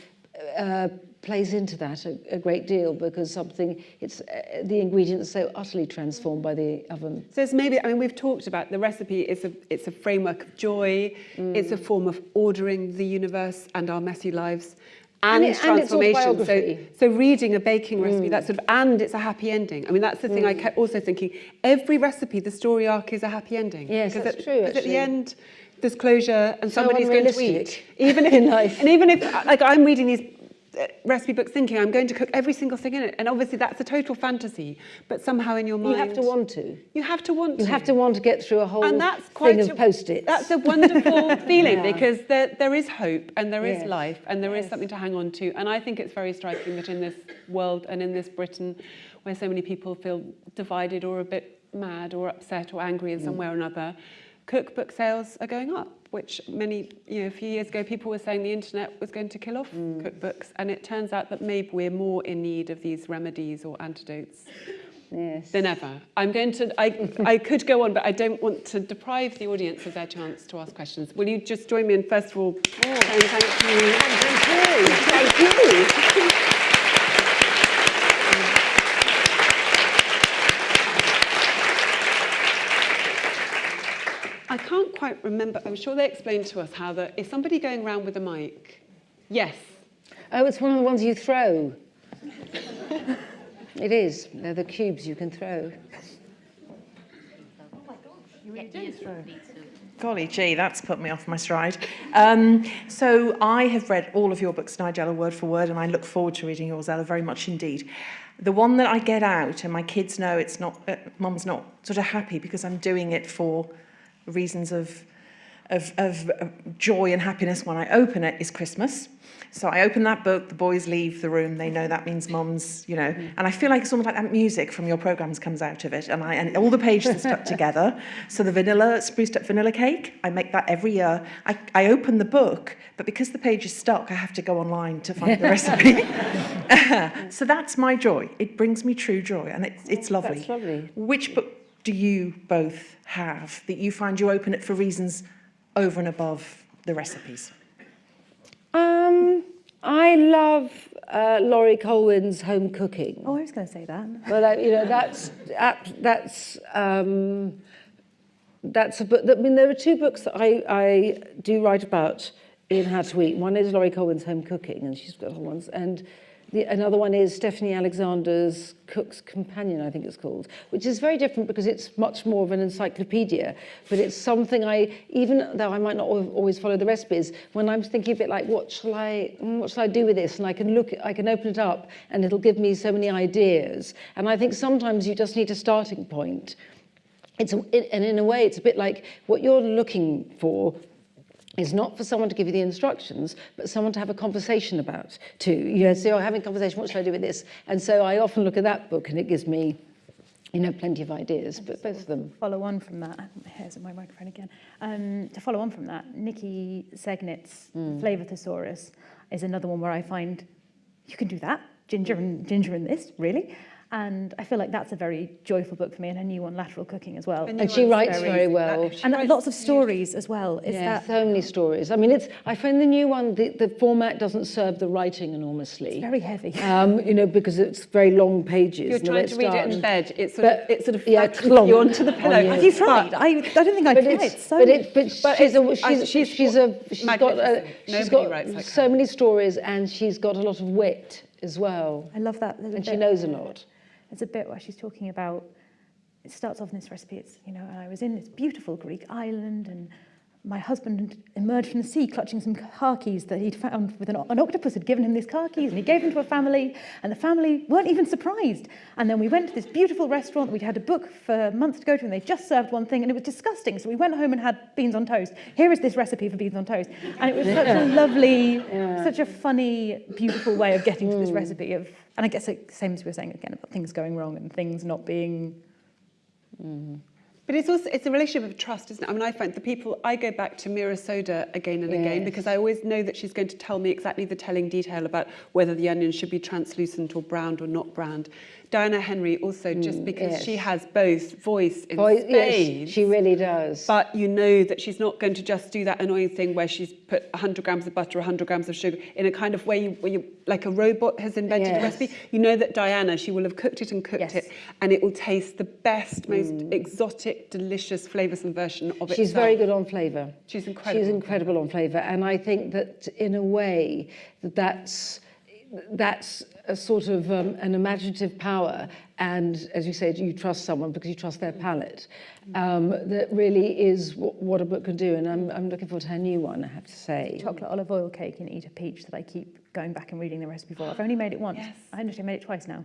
Uh, plays into that a, a great deal because something it's uh, the ingredients so utterly transformed by the oven So it's maybe, I mean, we've talked about the recipe is a, it's a framework of joy, mm. it's a form of ordering the universe and our messy lives. And, And it- and it's transformation. so, so reading a baking recipe, mm. that's sort of, and it's a happy ending. I mean, that's the thing I mm. kept also thinking. Every recipe, the story arc is a happy ending. Yes, because that's at, true, because at the end, there's closure and So somebody's going to eat. Even if, in life. And even if, like, I'm reading these recipe books thinking I'm going to cook every single thing in it. And obviously that's a total fantasy, but somehow in your mind... You have to want to. You have to want to. You have to want to get through a whole and that's quite thing a- of post-its. That's a wonderful feeling Yeah. because there, there is hope and there is Yes. life and there is Yes. something to hang on to. And I think it's very striking that in this world and in this Britain, where so many people feel divided or a bit mad or upset or angry in some Mm. way or another, cookbook sales are going up. Which many, you know, a few years ago, people were saying the internet was going to kill off Mm. cookbooks, and it turns out that maybe we're more in need of these remedies or antidotes yes. than ever. I'm going to, I, I could go on, but I don't want to deprive the audience of their chance to ask questions. Will you just join me in, first of all, saying thank you? Thank you. Thank you. I can't quite remember, I'm sure they explained to us how that, is somebody going around with a mic? Yes. Oh, it's one of the ones you throw. it is. They're the cubes you can throw. Golly gee, that's put me off my stride. Um, so I have read all of your books, Nigella, word for word, and I look forward to reading yours, Ella, very much indeed. The one that I get out, and my kids know it's not, uh, mum's not sort of happy because I'm doing it for reasons of, of, of joy and happiness when I open it, is Christmas. So I open that book, the boys leave the room, they know that means mum's, you know, and I feel like it's almost like that music from your programs comes out of it, and I and all the pages are stuck together. So the vanilla, spruced up vanilla cake, I make that every year. I, I open the book, but because the page is stuck, I have to go online to find the recipe. so that's my joy. It brings me true joy, and it's, it's lovely. That's lovely. Which book do you both have that you find you open it for reasons over and above the recipes? Um, I love uh, Laurie Colwin's home cooking. Oh, I was going to say that. Well, that, you know, that's that's um, that's a book. I mean, there are two books that I, I do write about in How to Eat. One is Laurie Colwin's Home Cooking, and she's got other ones, and the, another one is Stephanie Alexander's Cook's Companion, I think it's called, which is very different because it's much more of an encyclopedia, but it's something I, even though I might not always follow the recipes, when I'm thinking a bit like, what shall I, what shall I do with this? And I can look, I can open it up and it'll give me so many ideas. And I think sometimes you just need a starting point. It's and in a way, it's a bit like what you're looking for is not for someone to give you the instructions, but someone to have a conversation about too. You know, so you're having a conversation, what should I do with this? And so I often look at that book and it gives me, you know, plenty of ideas, but both of them. follow on from that, my hair's here's my microphone again. Um, to follow on from that, Nikki Segnit's Flavour Thesaurus is another one where I find you can do that, ginger and ginger in this, really. And I feel like that's a very joyful book for me, and a new one, Lateral Cooking, as well. And And she writes very well. And writes lots of beautifully. stories as well. Is yeah, that so many stories. I mean, it's. I find the new one, the, the format doesn't serve the writing enormously. very heavy? Um, you know, because it's very long pages. You're and the way trying to read it in bed. It sort But- of, it sort of yeah, flattens clump you onto the pillow. you. Have you tried? I, I don't think I've but tried. it's, so but it, but, But she's a, it's- I- she's, she's she's a, she's got, a, magnificent. she's Nobody got like so her. many stories and she's got a lot of wit as well. I love that. There's And she knows a lot. There's a bit where she's talking about, it starts off in this recipe, it's, you know, I was in this beautiful Greek island and my husband emerged from the sea clutching some car keys that he'd found with an, an octopus had given him these car keys and he gave them to a family and the family weren't even surprised. And then we went to this beautiful restaurant that we'd had a book for months to go to and they just served one thing and it was disgusting. So we went home and had beans on toast. Here is this recipe for beans on toast. And it was such a lovely, such a funny, beautiful way of getting to this hmm. recipe of, and I guess the same as we were saying again about things going wrong and things not being mm-hmm. But it's also it's a relationship of trust, isn't it? I mean, I find the people I go back to Meera Sodha again and again because I always know that she's going to tell me exactly the telling detail about whether the onion should be translucent or browned or not browned. Diana Henry also just mm, because yes. she has both voice in Boy, spades. yes, she really does. But you know that she's not going to just do that annoying thing where she's put 100 grams of butter, 100 grams of sugar in a kind of way you, where you like a robot has invented a recipe. You know that Diana, she will have cooked it and cooked Yes. it, and it will taste the best, most mm. exotic, delicious, flavoursome version of it. She's very good on flavour. She's incredible. She's incredible on flavour. And I think that in a way that that's that's a sort of um, an imaginative power and as you said you trust someone because you trust their palate um, that really is what a book can do and I'm, I'm looking forward to her new one I have to say Chocolate olive oil cake and eat a peach that I keep going back and reading the recipe for. I've only made it once. Yes. I actually made it twice now.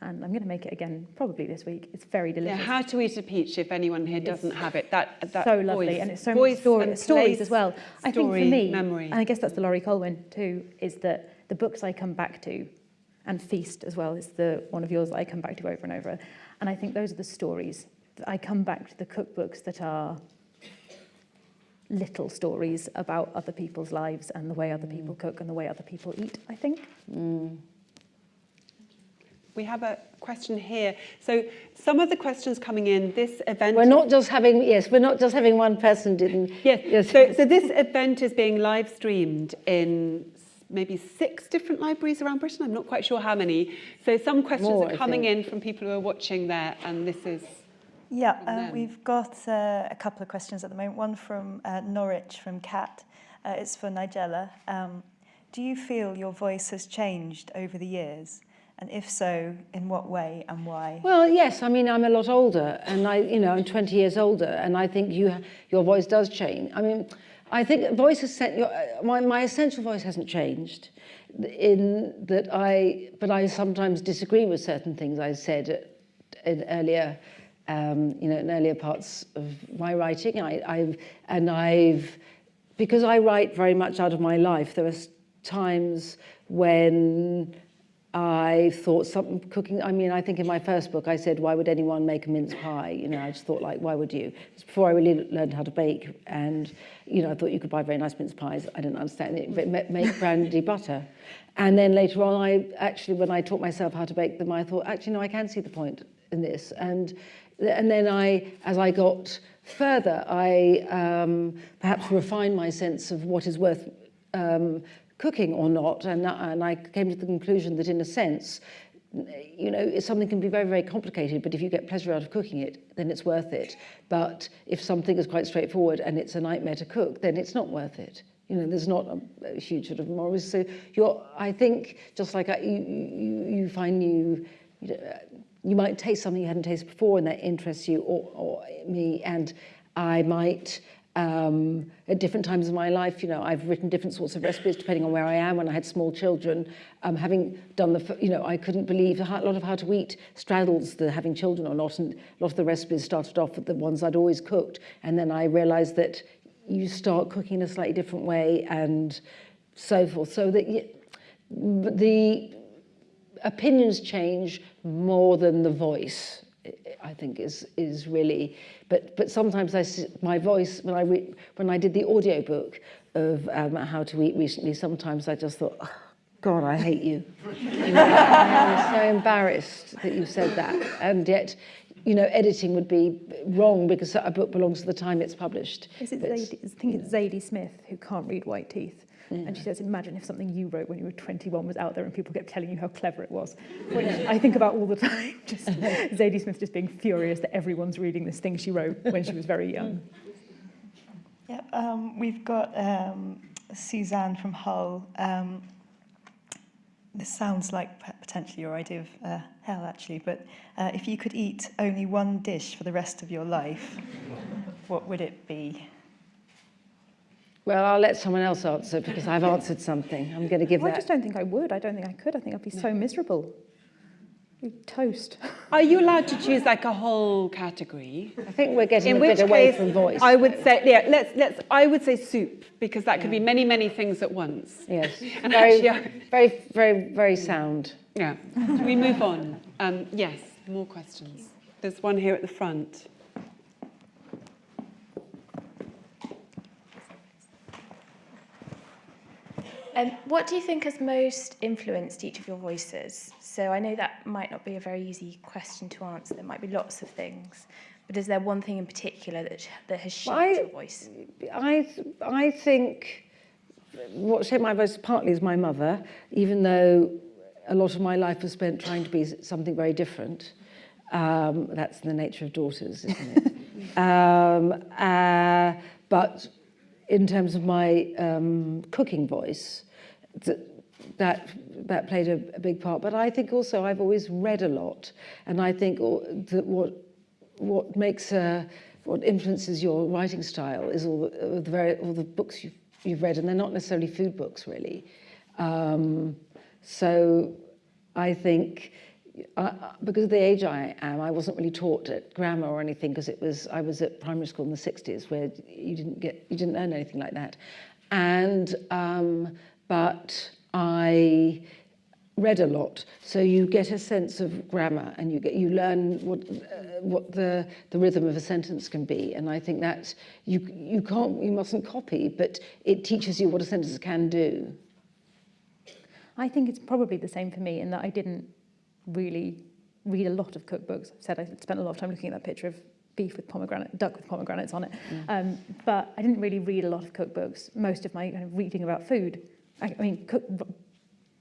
And I'm going to make it again probably this week. It's very Yeah, delicious. how to eat a peach if anyone here doesn't have it. That, that so lovely, voice, and it's so voice many story, stories as well. I think for me, memory. and I guess that's the Laurie Colwin too, is that the books I come back to, and Feast as well is the one of yours that I come back to over and over. And I think those are the stories that I come back to the cookbooks that are little stories about other people's lives and the way other mm. people cook and the way other people eat. I think. Mm. We have a question here. So some of the questions coming in, this event... we're not just having yes we're not just having one person didn't Yes. yes. So, so this event is being live streamed in s- maybe six different libraries around Britain. I'm not quite sure how many. So some questions More, are coming in from people who are watching there, and this is Yeah, from uh, we've got uh, a couple of questions at the moment. One from uh, Norwich, from Kat. Uh, it's for Nigella. Um, do you feel your voice has changed over the years? And if so, in what way and why? Well, yes. I mean, I'm a lot older, and I, you know, I'm 20 years older, and I think you, your voice does change. I mean, I think voice is set, uh, my, my essential voice hasn't changed, in that I, but I sometimes disagree with certain things I said in earlier, um, you know, in earlier parts of my writing. I, I've, and I've, because I write very much out of my life, there are times when I thought something cooking. I mean, I think in my first book I said, "Why would anyone make a mince pie?" You know, I just thought like, "Why would you?" It's before I really learned how to bake, and you know, I thought you could buy very nice mince pies. I didn't understand it, but make brandy butter, and then later on, I actually, when I taught myself how to bake them, I thought, actually, no, I can see the point in this, and and then I, as I got further, I um, perhaps refined my sense of what is worth um, cooking or not, and, and I came to the conclusion that in a sense, you know, something can be very, very complicated, but if you get pleasure out of cooking it, then it's worth it. But if something is quite straightforward and it's a nightmare to cook, then it's not worth it. You know, there's not a, a huge sort of moral. So you're, I think, just like I, you, you, you find you, know, uh, you might taste something you hadn't tasted before and that interests you, or, or me, and I might um, at different times of my life. You know, I've written different sorts of recipes depending on where I am. When I had small children, um, having done the, you know, I couldn't believe a lot of how to eat straddles the having children or not, and a lot of the recipes started off with the ones I'd always cooked, and then I realised that you start cooking in a slightly different way and so forth. So that the opinions change more than the voice I think is is really but but sometimes I my voice when I re, when I did the audiobook of um, how to eat recently sometimes I just thought oh, god I hate you, you know, I'm so embarrassed that you said that. And yet you know editing would be wrong because a book belongs to the time it's published Is it But Zadie, I think it's Zadie Smith who can't read white teeth. And she says, imagine if something you wrote when you were 21 was out there and people kept telling you how clever it was. Which I think about all the time. Just Zadie Smith just being furious that everyone's reading this thing she wrote when she was very young. Yeah, um, we've got um, Suzanne from Hull. Um, this sounds like potentially your idea of uh, hell, actually, but uh, if you could eat only one dish for the rest of your life, what would it be? well I'll let someone else answer because I've answered something I'm going to give I that I just don't think I would. I don't think I could. I think I'd be so miserable. Toast. Are you allowed to choose like a whole category? I think we're getting In a bit away case, from voice. I would say, yeah, let's, let's, I would say soup, because that could be many, many things at once. Yes, And very, actually, very, very, very sound. Yeah. We move on? Um, yes, more questions. There's one here at the front. Um, what do you think has most influenced each of your voices? So I know that might not be a very easy question to answer. There might be lots of things, but is there one thing in particular that that has shaped I- your voice? I, I think what shaped my voice partly is my mother, even though a lot of my life was spent trying to be something very different. Um, that's the nature of daughters, isn't it? um, uh, but in terms of my um, cooking voice, th- that that played a, a big part. But I think also I've always read a lot, and I think that what what makes uh, what influences your writing style is all the, the very all the books you've you've read, and they're not necessarily food books really. Um, so I think uh, because of the age I am, I wasn't really taught at grammar or anything because it was I was at primary school in the 60s where you didn't get you didn't learn anything like that, and um, but I read a lot, so you get a sense of grammar and you get you learn what uh, what the the rhythm of a sentence can be, and I think that you you can't you mustn't copy, but it teaches you what a sentence can do. I think it's probably the same for me in that I didn't really read a lot of cookbooks. I said I spent a lot of time looking at that picture of beef with pomegranate, duck with pomegranates on it. Um, but I didn't really read a lot of cookbooks. Most of my kind of reading about food, I, I mean, cook,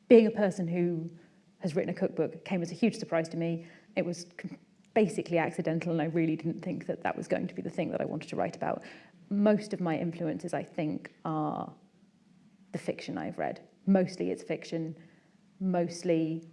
being a person who has written a cookbook came as a huge surprise to me. It was basically accidental, and I really didn't think that that was going to be the thing that I wanted to write about. Most of my influences, I think, are the fiction I've read. Mostly it's fiction, mostly.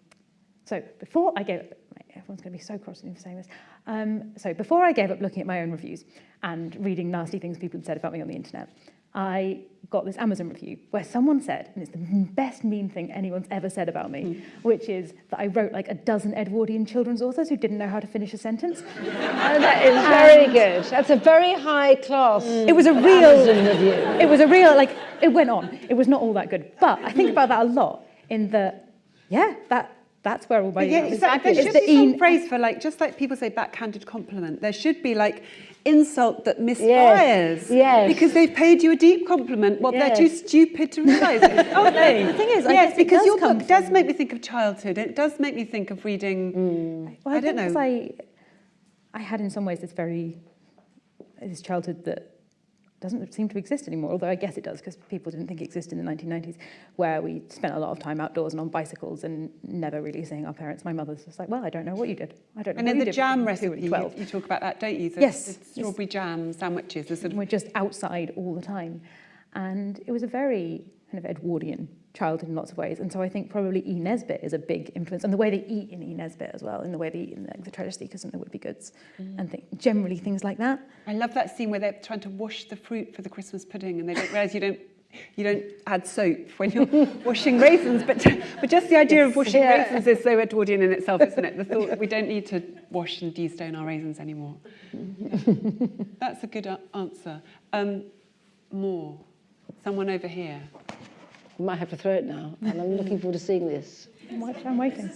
So before I gave up, everyone's going to be so cross at me for saying this. Um, so before I gave up looking at my own reviews and reading nasty things people had said about me on the internet, I got this Amazon review where someone said, and it's the best mean thing anyone's ever said about me, which is that I wrote like a dozen Edwardian children's authors who didn't know how to finish a sentence. Oh, that is very good. That's a very high class. It was a real Amazon review. It was a real like it went on. It was not all that good, but I think about that a lot. In the yeah, that that's where all my Yeah, exactly. There it's should the be some phrase for like, just like people say backhanded compliment. There should be like insult that misfires. yes. Because they've paid you a deep compliment. Well, they're too stupid to realise it, aren't they? The thing is, I yes, because does your book does make me think of childhood. It does make me think of reading. Mm. Well, I don't think 'cause know. I, I had in some ways this very this childhood that doesn't seem to exist anymore. Although I guess it does because people didn't think it existed in the 1990s, where we spent a lot of time outdoors and on bicycles and never really seeing our parents. My mother's just like, well, I don't know what you did. I don't know. And in in the jam recipe, you, you talk about that, don't you? The, Yes, the yes. strawberry jam sandwiches. The sort of, we're just outside all the time. And it was a very kind of Edwardian childhood in lots of ways. And so I think probably E. Nesbit is a big influence. And the way they eat in E. Nesbit as well, and the way they eat in like, the Treasure Seekers and the Would Be Goods, and think, generally things like that. I love that scene where they're trying to wash the fruit for the Christmas pudding, and they don't realise you don't. You don't add soap when you're washing raisins, but but just the idea of washing Yeah. raisins is so Edwardian in itself, isn't it? The thought that we don't need to wash and de-stone our raisins anymore. Yeah. That's a good answer. Um, more. Someone over here. I might have to throw it now, and I'm looking forward to seeing this. I'm wait- I'm waiting.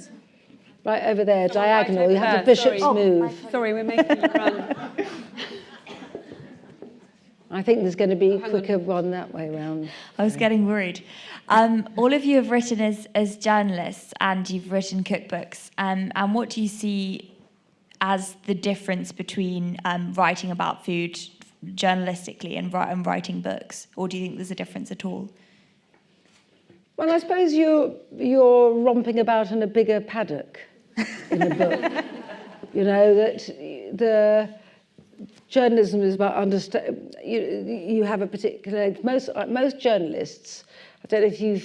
Right over there, Someone right diagonal. over You have the bishop's sorry. move. Sorry, we're making you run. I think there's going to be a Hang on. quicker one that way round. I was getting worried. Um, all of you have written as, as journalists and you've written cookbooks. Um, and what do you see as the difference between um, writing about food journalistically and, and writing books? Or do you think there's a difference at all? Well, I suppose you're you're romping about in a bigger paddock in a book. you know that the journalism is about understand. You you have a particular most most journalists. I don't know if you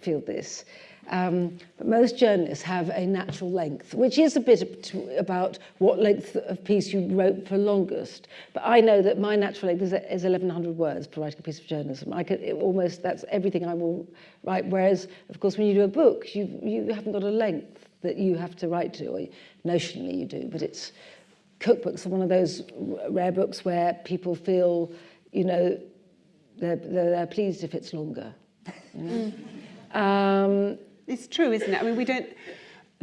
feel this. Um, but most journalists have a natural length, which is a bit about what length of piece you wrote for longest. But I know that my natural length is, is 1,100 words for writing a piece of journalism. I could it almost that's everything I will write. Whereas, of course, when you do a book, you you haven't got a length that you have to write to. Or notionally, you do, but it's cookbooks are one of those rare books where people feel, you know, they're, they're, they're pleased if it's longer. You know? um, It's true, isn't it? I mean, we don't.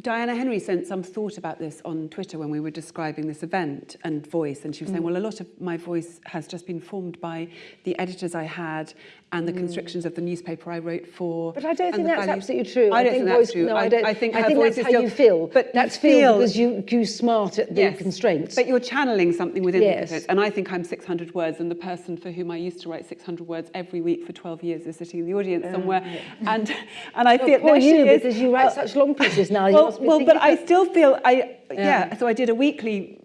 Diana Henry sent some thought about this on Twitter when we were describing this event and voice, and she was saying, well, a lot of my voice has just been formed by the editors I had and the constrictions of the newspaper I wrote for. But I don't think that's values- absolutely true. I don't think think that's voice, true. No, I, don't. I think I think voice that's is how still, you feel. But that's you feel because you you smart at the Yes, constraints. But you're channeling something within Yes. the edit. And I think I'm 600 words, and the person for whom I used to write 600 words every week for 12 years is sitting in the audience somewhere. And and I Well, feel poor you, is. because you write Uh, such long pieces now. you well, well, but I still feel I yeah. Yeah. So I did a weekly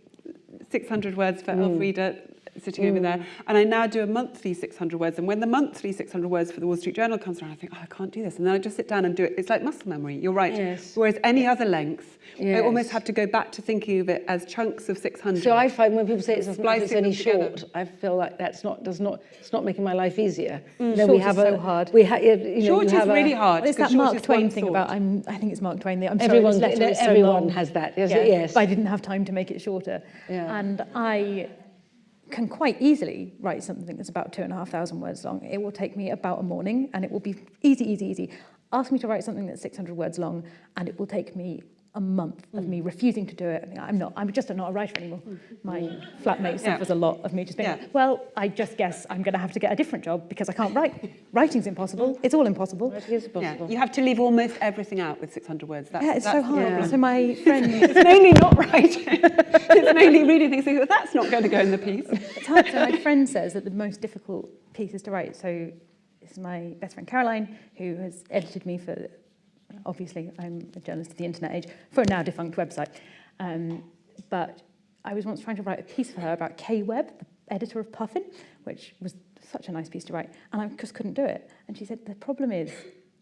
600 words for Mm. Elfrida sitting over there. Mm. And I now do a monthly 600 words. And when the monthly 600 words for the Wall Street Journal comes around, I think, oh, I can't do this. And then I just sit down and do it. It's like muscle memory. You're right. Yes. Whereas any other length, I almost have to go back to thinking of it as chunks of 600. So I find when people say it's, it's only short, I feel like that's not does not it's not making my life easier. Mm. You Short is so hard. We ha- you know, Short is have a- really hard. It's that Mark Twain thing about I'm. I think it's Mark Twain. I'm Everyone, sorry, is so everyone has that. Yes, Yeah, yes. I didn't have time to make it shorter. Yeah. And I can quite easily write something that's about two and a half thousand words long. It will take me about a morning and it will be easy, easy, easy. Ask me to write something that's 600 words long and it will take me a month of me mm. refusing to do it. I think I'm not, I'm just not a writer anymore. Mm. My flatmate Yeah. suffers a lot of me just being, Yeah. well, I just guess I'm going to have to get a different job because I can't write. Writing's impossible. Mm. It's all impossible. It is Yeah, you have to leave almost everything out with 600 words. That's, Yeah, it's that's so hard. problem. So my friend It's mainly not writing. it's mainly reading things. Thinking, well, that's not going to go in the piece. It's hard. So my friend says that the most difficult piece is to write. So this is my best friend Caroline, who has edited me for, obviously I'm a journalist of the internet age, for a now defunct website. Um, but I was once trying to write a piece for her about Kay Webb, the editor of Puffin, which was such a nice piece to write, and I just couldn't do it. And she said, the problem is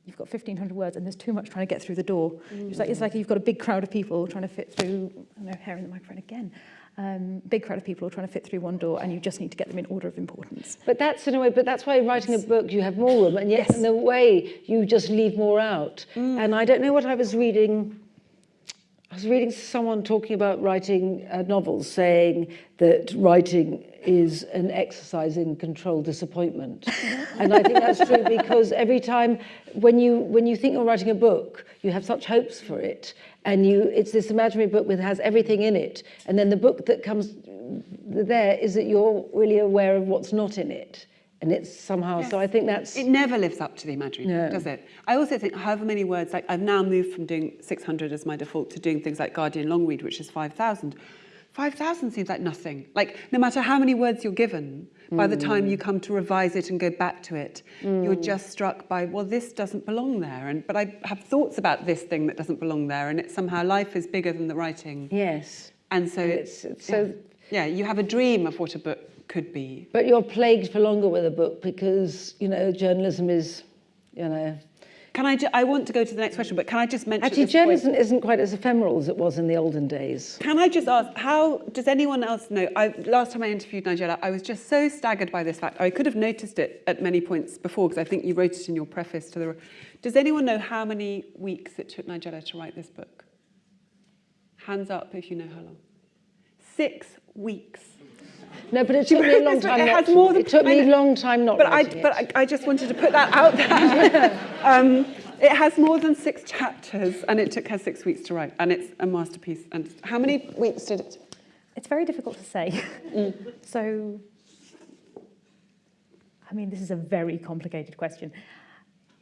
you've got 1,500 words and there's too much trying to get through the door. Mm. It's, like, it's like you've got a big crowd of people trying to fit through, I don't know, hair in the microphone again. Um, big crowd of people are trying to fit through one door and you just need to get them in order of importance. But that's in a way, but that's why writing a book you have more room, and yet Yes. in a way you just leave more out. And I don't know what I was reading. I was reading someone talking about writing uh, novels, saying that writing is an exercise in controlled disappointment, and I think that's true because every time when you when you think you're writing a book, you have such hopes for it, and you it's this imaginary book that has everything in it, and then the book that comes there is that you're really aware of what's not in it, and it's somehow. So I think that's It never lives up to the imaginary, No. does it? I also think however many words, like I've now moved from doing 600 as my default to doing things like Guardian long read, which is 5,000. 5,000 seems like nothing. Like no matter how many words you're given, by the time you mm. come to revise it and go back to it, you're mm. just struck by, well, this doesn't belong there. And But I have thoughts about this thing that doesn't belong there. And it's somehow life is bigger than the writing. yes. And so And it's, it's- it's so- yeah, you have a dream of what a book could be. But you're plagued for longer with a book because you know journalism is, you know. Can I, I want to go to the next question, but can I just mention Actually, journalism isn't quite as ephemeral as it was in the olden days. Can I just ask, how does anyone else know? I, last time I interviewed Nigella, I was just so staggered by this fact. I could have noticed it at many points before because I think you wrote it in your preface to the. Does anyone know how many weeks it took Nigella to write this book? Hands up if you know how long. Six weeks. No, but it took me a long time. It not has to- more than- it took me I a know. long time not But I, but it. I, I just wanted to put that out there. um, it has more than six chapters, and it took her six weeks to write, and it's a masterpiece. And how many weeks did it? It's very difficult to say. so, I mean, this is a very complicated question.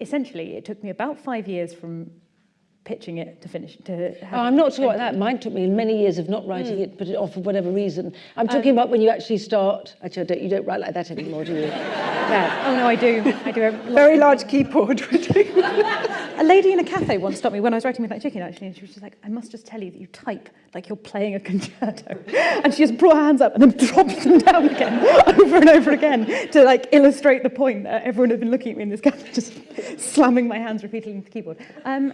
Essentially, it took me about five years from pitching it to finish. To have Oh, I'm not talking about that. Mine took me many years of not writing Hmm. it, put it off for whatever reason. I'm Um, talking about when you actually start. Actually, I don't, you don't write like that anymore, do you? Yeah. Oh no, I do. I do. a- Very large keyboard. A lady in a cafe once stopped me when I was writing with that chicken, actually, and she was just like, I must just tell you that you type like you're playing a concerto. And she just brought her hands up and then dropped them down again over and over again to like illustrate the point that everyone had been looking at me in this cafe, just slamming my hands repeatedly into the keyboard. Um,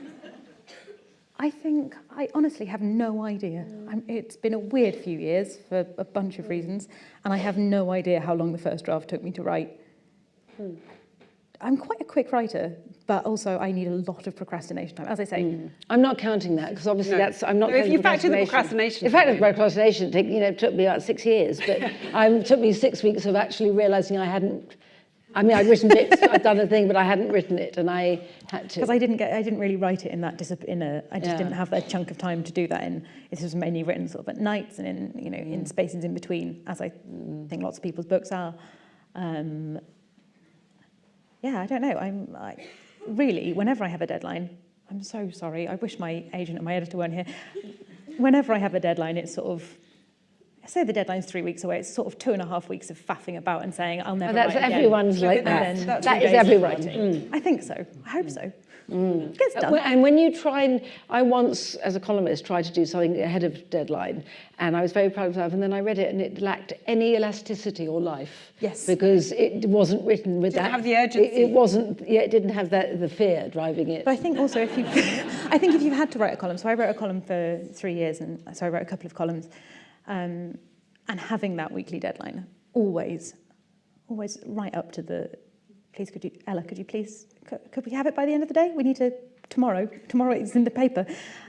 I think, I honestly have no idea. Mm. I'm, it's been a weird few years for a bunch of mm. reasons, and I have no idea how long the first draft took me to write. Hmm. I'm quite a quick writer, but also I need a lot of procrastination time. As I say, hmm. I'm not counting that because obviously No. that's I'm not. No, if you factor the procrastination In fact, time the procrastination take, you know took me about six years, but it took me six weeks of actually realizing I hadn't. I mean, I'd written bits, I'd done a thing, but I hadn't written it, and I had to. because I didn't get, I didn't really write it in that discipline. In a, I just Yeah. didn't have that chunk of time to do that in. This was mainly written sort of at nights and in, you know, in spaces in between, as I think lots of people's books are. Um, yeah, I don't know. I'm I, really, whenever I have a deadline, I'm so sorry. I wish my agent and my editor weren't here. Whenever I have a deadline, it's sort of. I say the deadline's three weeks away. It's sort of two and a half weeks of faffing about and saying I'll never. Oh, that's write again. everyone's like And that. then That's two that is everyone. writing. I think so. I hope so. Mm. Gets done. And when you try and, I once, as a columnist, tried to do something ahead of deadline, and I was very proud of myself, and then I read it, and it lacked any elasticity or life. Yes. Because it wasn't written with Didn't that. have the It, urgency. it wasn't, yeah, it didn't have that, the fear driving it. But I think also if you, I think if you've had to write a column, so I wrote a column for three years, and so I wrote a couple of columns, um, and having that weekly deadline, always, always right up to the, please could you, Ella, could you please, could, could we have it by the end of the day? We need to, tomorrow, tomorrow it's in the paper.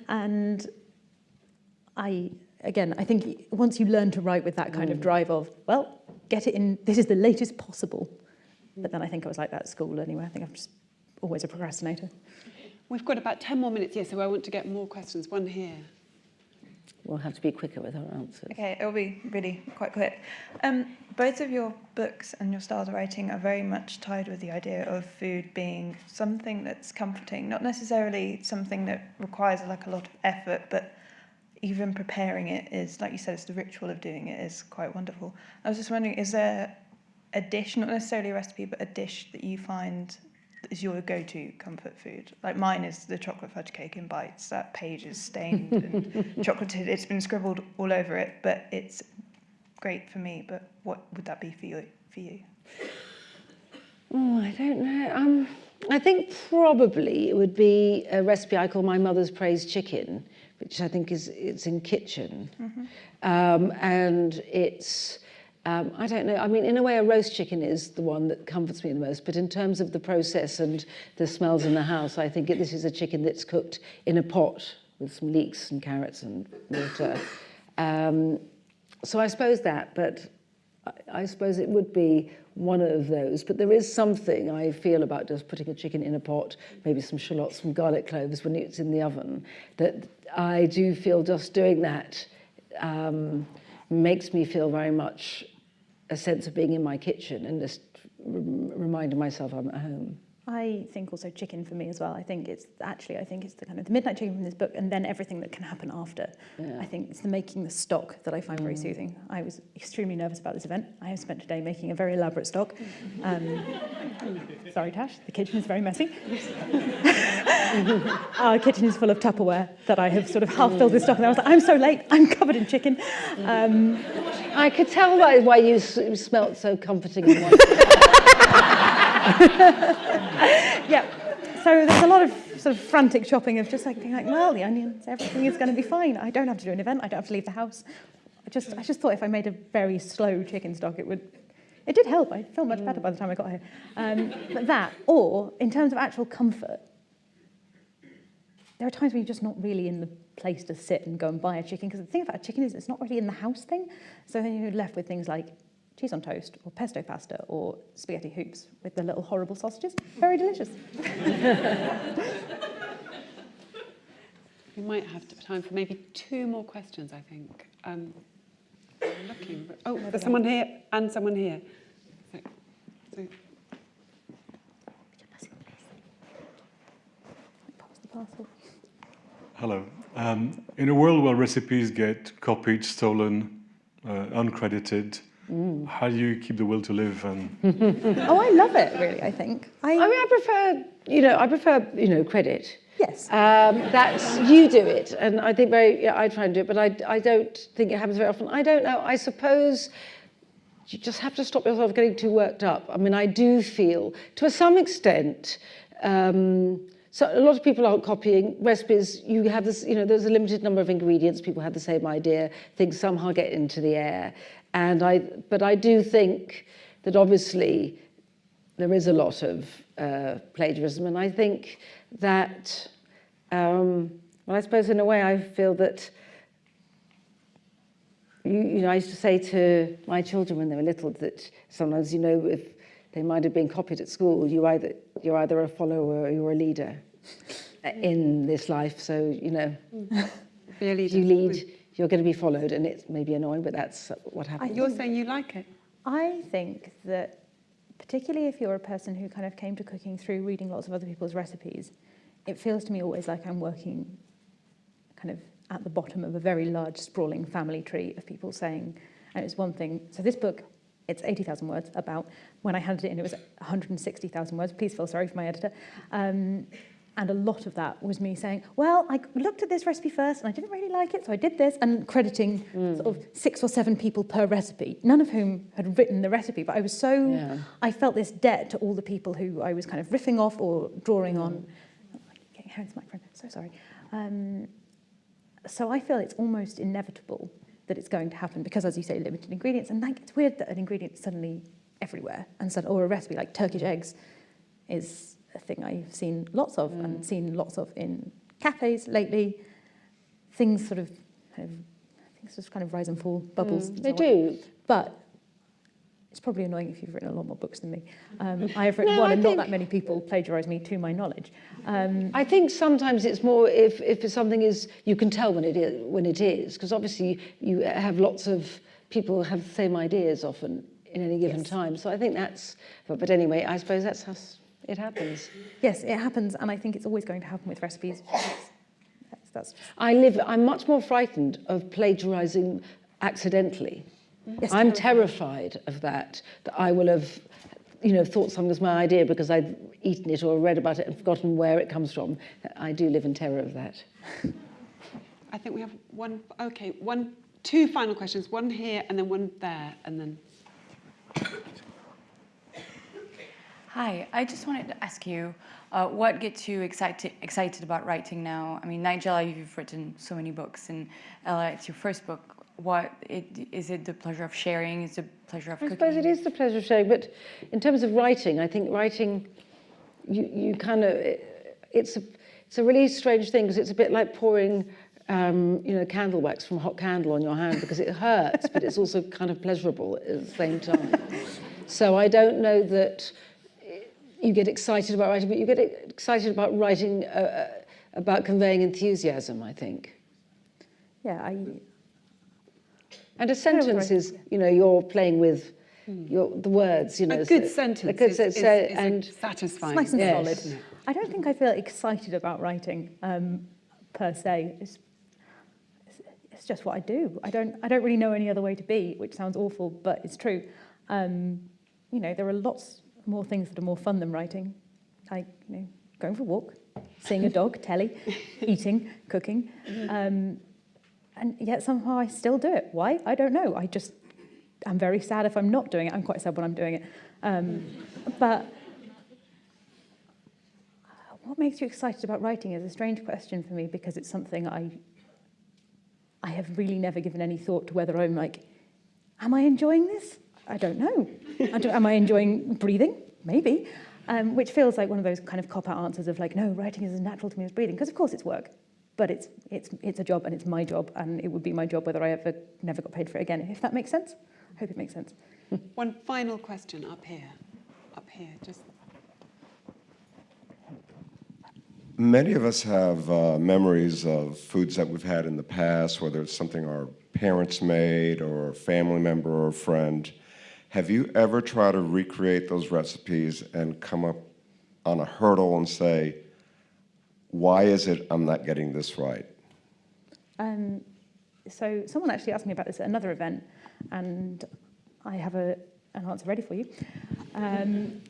And I, again, I think once you learn to write with that kind of drive of, well, get it in, this is the latest possible. But then I think I was like that at school anyway. I think I'm just always a procrastinator. We've got about 10 more minutes here, so I want to get more questions. One here. We'll have to be quicker with our answers. Okay, it'll be really quite quick. Um, both of your books and your styles of writing are very much tied with the idea of food being something that's comforting, not necessarily something that requires like a lot of effort, but even preparing it is, like you said, it's the ritual of doing it is quite wonderful. I was just wondering, is there a dish, not necessarily a recipe, but a dish that you find is your go-to comfort food? Like mine is the chocolate fudge cake in bites. That page is stained and chocolated. It's been scribbled all over it, but it's great for me. But what would that be for you? For you? Oh, I don't know. Um, I think probably it would be a recipe I call my mother's praise chicken, which I think is it's in kitchen, um, and it's. Um, I don't know. I mean, in a way, a roast chicken is the one that comforts me the most. But in terms of the process and the smells in the house, I think this is a chicken that's cooked in a pot with some leeks and carrots and water. Um, so I suppose that, but I, I suppose it would be one of those. But there is something I feel about just putting a chicken in a pot, maybe some shallots, some garlic cloves when it's in the oven, that I do feel just doing that um, makes me feel very much a sense of being in my kitchen and just reminding myself I'm at home. I think also chicken for me as well. I think it's actually I think it's the kind of the midnight chicken from this book, and then everything that can happen after. Yeah. I think it's the making the stock that I find very soothing. I was extremely nervous about this event. I have spent today making a very elaborate stock. Um, sorry, Tash, the kitchen is very messy. Our kitchen is full of Tupperware that I have sort of half filled with stock, and I was like, I'm so late. I'm covered in chicken. Um, I could tell why you smelt so comforting yeah. So there's a lot of sort of frantic shopping of just like being like, well, the onions, everything is going to be fine. I don't have to do an event. I don't have to leave the house. I just, I just thought if I made a very slow chicken stock, it would. It did help. I felt much better by the time I got here. Um, but that, or in terms of actual comfort, there are times when you're just not really in the place to sit and go and buy a chicken. Because the thing about a chicken is it's not really in the house thing. So then you're left with things like cheese on toast or pesto pasta or spaghetti hoops with the little horrible sausages. Very delicious. We might have time for maybe two more questions, I think. Um, I'm looking. Oh, there's someone here and someone here. So, so Pass the parcel. Hello. Um, in a world where recipes get copied, stolen, uh, uncredited, how do you keep the will to live? And Oh, I love it, really, I think. I, I mean, I prefer, you know, I prefer, you know, credit. yes. Um, that's you do it, and I think very. Yeah, I try and do it, but I, I don't think it happens very often. I don't know. I suppose you just have to stop yourself getting too worked up. I mean, I do feel, to some extent. Um, so a lot of people aren't copying recipes. You have this, you know, there's a limited number of ingredients. People have the same idea. Things somehow get into the air, and I. But I do think that obviously there is a lot of uh, plagiarism, and I think that, um, well, I suppose in a way I feel that, you, you know, I used to say to my children when they were little that sometimes, you know, if they might have been copied at school, you either, you're either a follower or you're a leader in this life. So, you know, be if you lead, you're going to be followed, and it may be annoying, but that's what happens. You're saying you like it. I think that particularly if you're a person who kind of came to cooking through reading lots of other people's recipes, it feels to me always like I'm working kind of at the bottom of a very large sprawling family tree of people saying, and it's one thing, so this book, it's 80,000 words about, when I handed it in, it was 160,000 words. Please feel sorry for my editor. Um, And a lot of that was me saying, well, I looked at this recipe first and I didn't really like it, so I did this, and crediting sort of six or seven people per recipe, none of whom had written the recipe, but I was so, Yeah. I felt this debt to all the people who I was kind of riffing off or drawing on. Getting hair into my friend, so sorry. Um, so I feel it's almost inevitable that it's going to happen because, as you say, limited ingredients. And like, it's weird that an ingredient suddenly everywhere, and so, or a recipe like Turkish eggs is a thing I've seen lots of and seen lots of in cafes lately. Things sort of, kind of things just kind of rise and fall, bubbles. and They so on. do. But it's probably annoying if you've written a lot more books than me. Um, I have written No, one, I and think- not that many people plagiarise me, to my knowledge. Um, I think sometimes it's more if, if something is, you can tell when it is, when it is, because obviously you have lots of people have the same ideas often in any given Yes. time. So I think that's, but, but anyway, I suppose that's how s- it happens. yes, it happens, and I think it's always going to happen with recipes. That's, that's I live, I'm much more frightened of plagiarizing accidentally. yes, I'm terrifying. terrified of that, that I will have, you know, thought something was my idea because I'd eaten it or read about it and forgotten where it comes from. I do live in terror of that. I think we have one, okay, one, two final questions, one here and then one there, and then Hi, I just wanted to ask you, uh, what gets you excited excited about writing now? I mean, Nigella, you've written so many books, and Ella, it's your first book. What it, is it? The pleasure of sharing? Is the pleasure of I cooking? suppose it is the pleasure of sharing, but in terms of writing, I think writing, you, you kind of, it's a, it's a really strange thing because it's a bit like pouring, um, you know, candle wax from a hot candle on your hand because it hurts, but it's also kind of pleasurable at the same time. So I don't know that you get excited about writing, but you get excited about writing, uh, uh, about conveying enthusiasm, I think. Yeah, I, And a sentence is, you know, you're playing with your, the words, you know. a good so- sentence A good is, sen- is, is and satisfying. nice and Yes. solid. I don't think I feel excited about writing um, per se. It's, it's, it's just what I do. I don't, I don't really know any other way to be, which sounds awful, but it's true. Um, you know, there are lots more things that are more fun than writing, like you know, going for a walk, seeing a dog, telly, eating, cooking. Um, and yet somehow I still do it. Why? I don't know. I just, I'm very sad if I'm not doing it. I'm quite sad when I'm doing it. Um, but what makes you excited about writing is a strange question for me because it's something I I have really never given any thought to whether I'm like, am I enjoying this? I don't know. I don't, am I enjoying breathing? Maybe. Um, which feels like one of those kind of cop-out answers of like, no, writing is as natural to me as breathing, because of course it's work, but it's, it's, it's a job and it's my job and it would be my job whether I ever never got paid for it again, if that makes sense. I hope it makes sense. One final question up here, up here, just Many of us have uh, memories of foods that we've had in the past, whether it's something our parents made or a family member or a friend. Have you ever tried to recreate those recipes and come up on a hurdle and say, why is it I'm not getting this right? Um, so someone actually asked me about this at another event, and I have a, an answer ready for you. Um,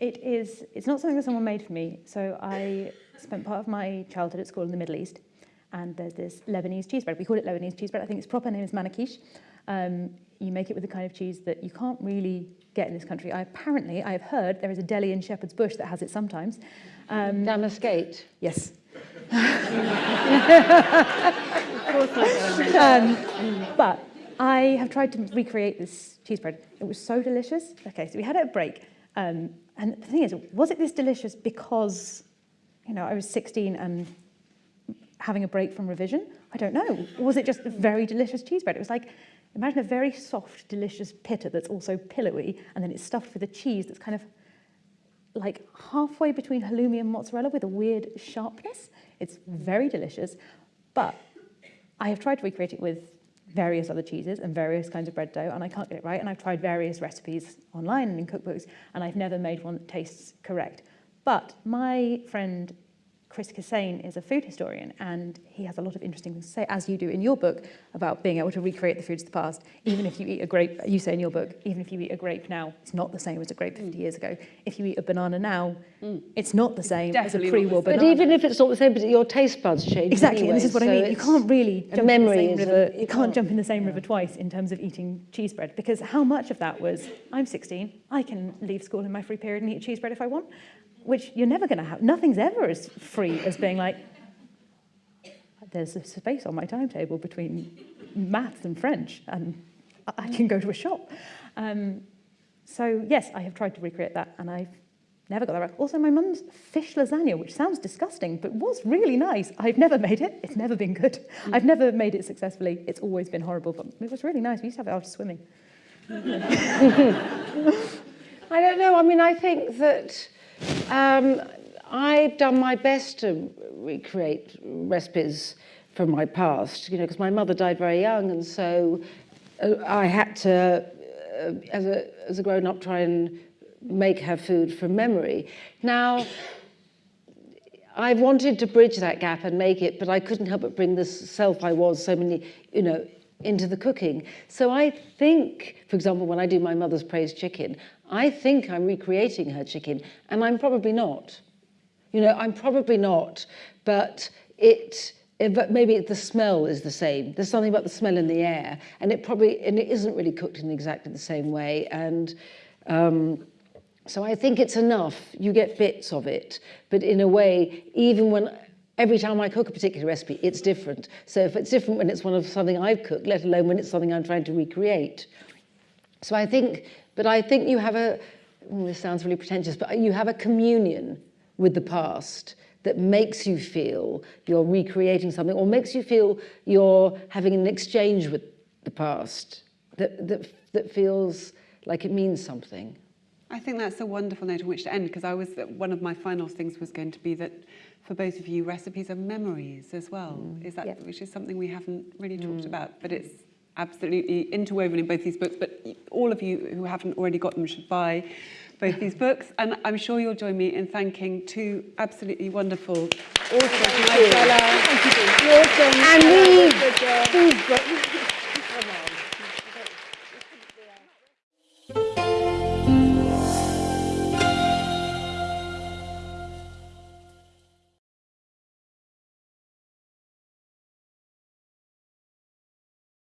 it is, it's not something that someone made for me. So I spent part of my childhood at school in the Middle East, and there's this Lebanese cheese bread. We call it Lebanese cheese bread. I think its proper name is manakish. Um, you make it with the kind of cheese that you can't really get in this country. I apparently, I have heard there is a deli in Shepherd's Bush that has it sometimes. Um. Yes. um, but I have tried to recreate this cheese bread. It was so delicious. Okay, so we had it at break. Um, and the thing is, was it this delicious because, you know, I was 16 and having a break from revision? I don't know. Or was it just very delicious cheese bread? It was like, imagine a very soft, delicious pitta that's also pillowy, and then it's stuffed with a cheese that's kind of like halfway between halloumi and mozzarella with a weird sharpness. It's very delicious, but I have tried to recreate it with various other cheeses and various kinds of bread dough, and I can't get it right. And I've tried various recipes online and in cookbooks, and I've never made one that tastes correct. But my friend Chris Kassane is a food historian and he has a lot of interesting things to say, as you do in your book, about being able to recreate the foods of the past. Even if you eat a grape, you say in your book, even if you eat a grape now, it's not the same as a grape 50 years ago. If you eat a banana now, it's not the same as a pre-war banana. But even if it's not the same, but your taste buds change Exactly, and this is what I mean. You can't really a jump in the memory same is a- river. you You can't can't- jump in the same river twice in terms of eating cheese bread because how much of that was I'm 16, I can leave school in my free period and eat cheese bread if I want, which you're never going to have. Nothing's ever as free as being like there's a space on my timetable between maths and French, and I- can go to a shop. Um, so yes, I have tried to recreate that, and I've never got that right. Also, my mum's fish lasagna, which sounds disgusting, but was really nice. I've never made it. It's never been good. I've never made it successfully. It's always been horrible, but it was really nice. We used to have it after swimming. I don't know. I mean, I think that um, I've done my best to recreate recipes from my past, you know, because my mother died very young, and so uh, I had to, uh, as a as a grown up, try and make her food from memory. Now, I wanted to bridge that gap and make it, but I couldn't help but bring this self I was so many, you know, into the cooking. So I think, for example, when I do my mother's praised chicken, I think I'm recreating her chicken, and I'm probably not. You know, I'm probably not, but it, it- but maybe the smell is the same. There's something about the smell in the air, and it probably, and it isn't really cooked in exactly the same way. And um, so I think it's enough. You get bits of it, but in a way, even when every time I cook a particular recipe, it's different. So if it's different when it's one of something I've cooked, let alone when it's something I'm trying to recreate. So I think, but I think you have a, mm, this sounds really pretentious, but you have a communion with the past that makes you feel you're recreating something or makes you feel you're having an exchange with the past that, that, that feels like it means something. I think that's a wonderful note on which to end because I was one of my final things was going to be that for both of you recipes are memories as well. Is that which is something we haven't really talked about, but it's absolutely interwoven in both these books. But all of you who haven't already got them should buy both these books, and I'm sure you'll join me in thanking two absolutely wonderful authors, Thank you. Nigella And we, these books,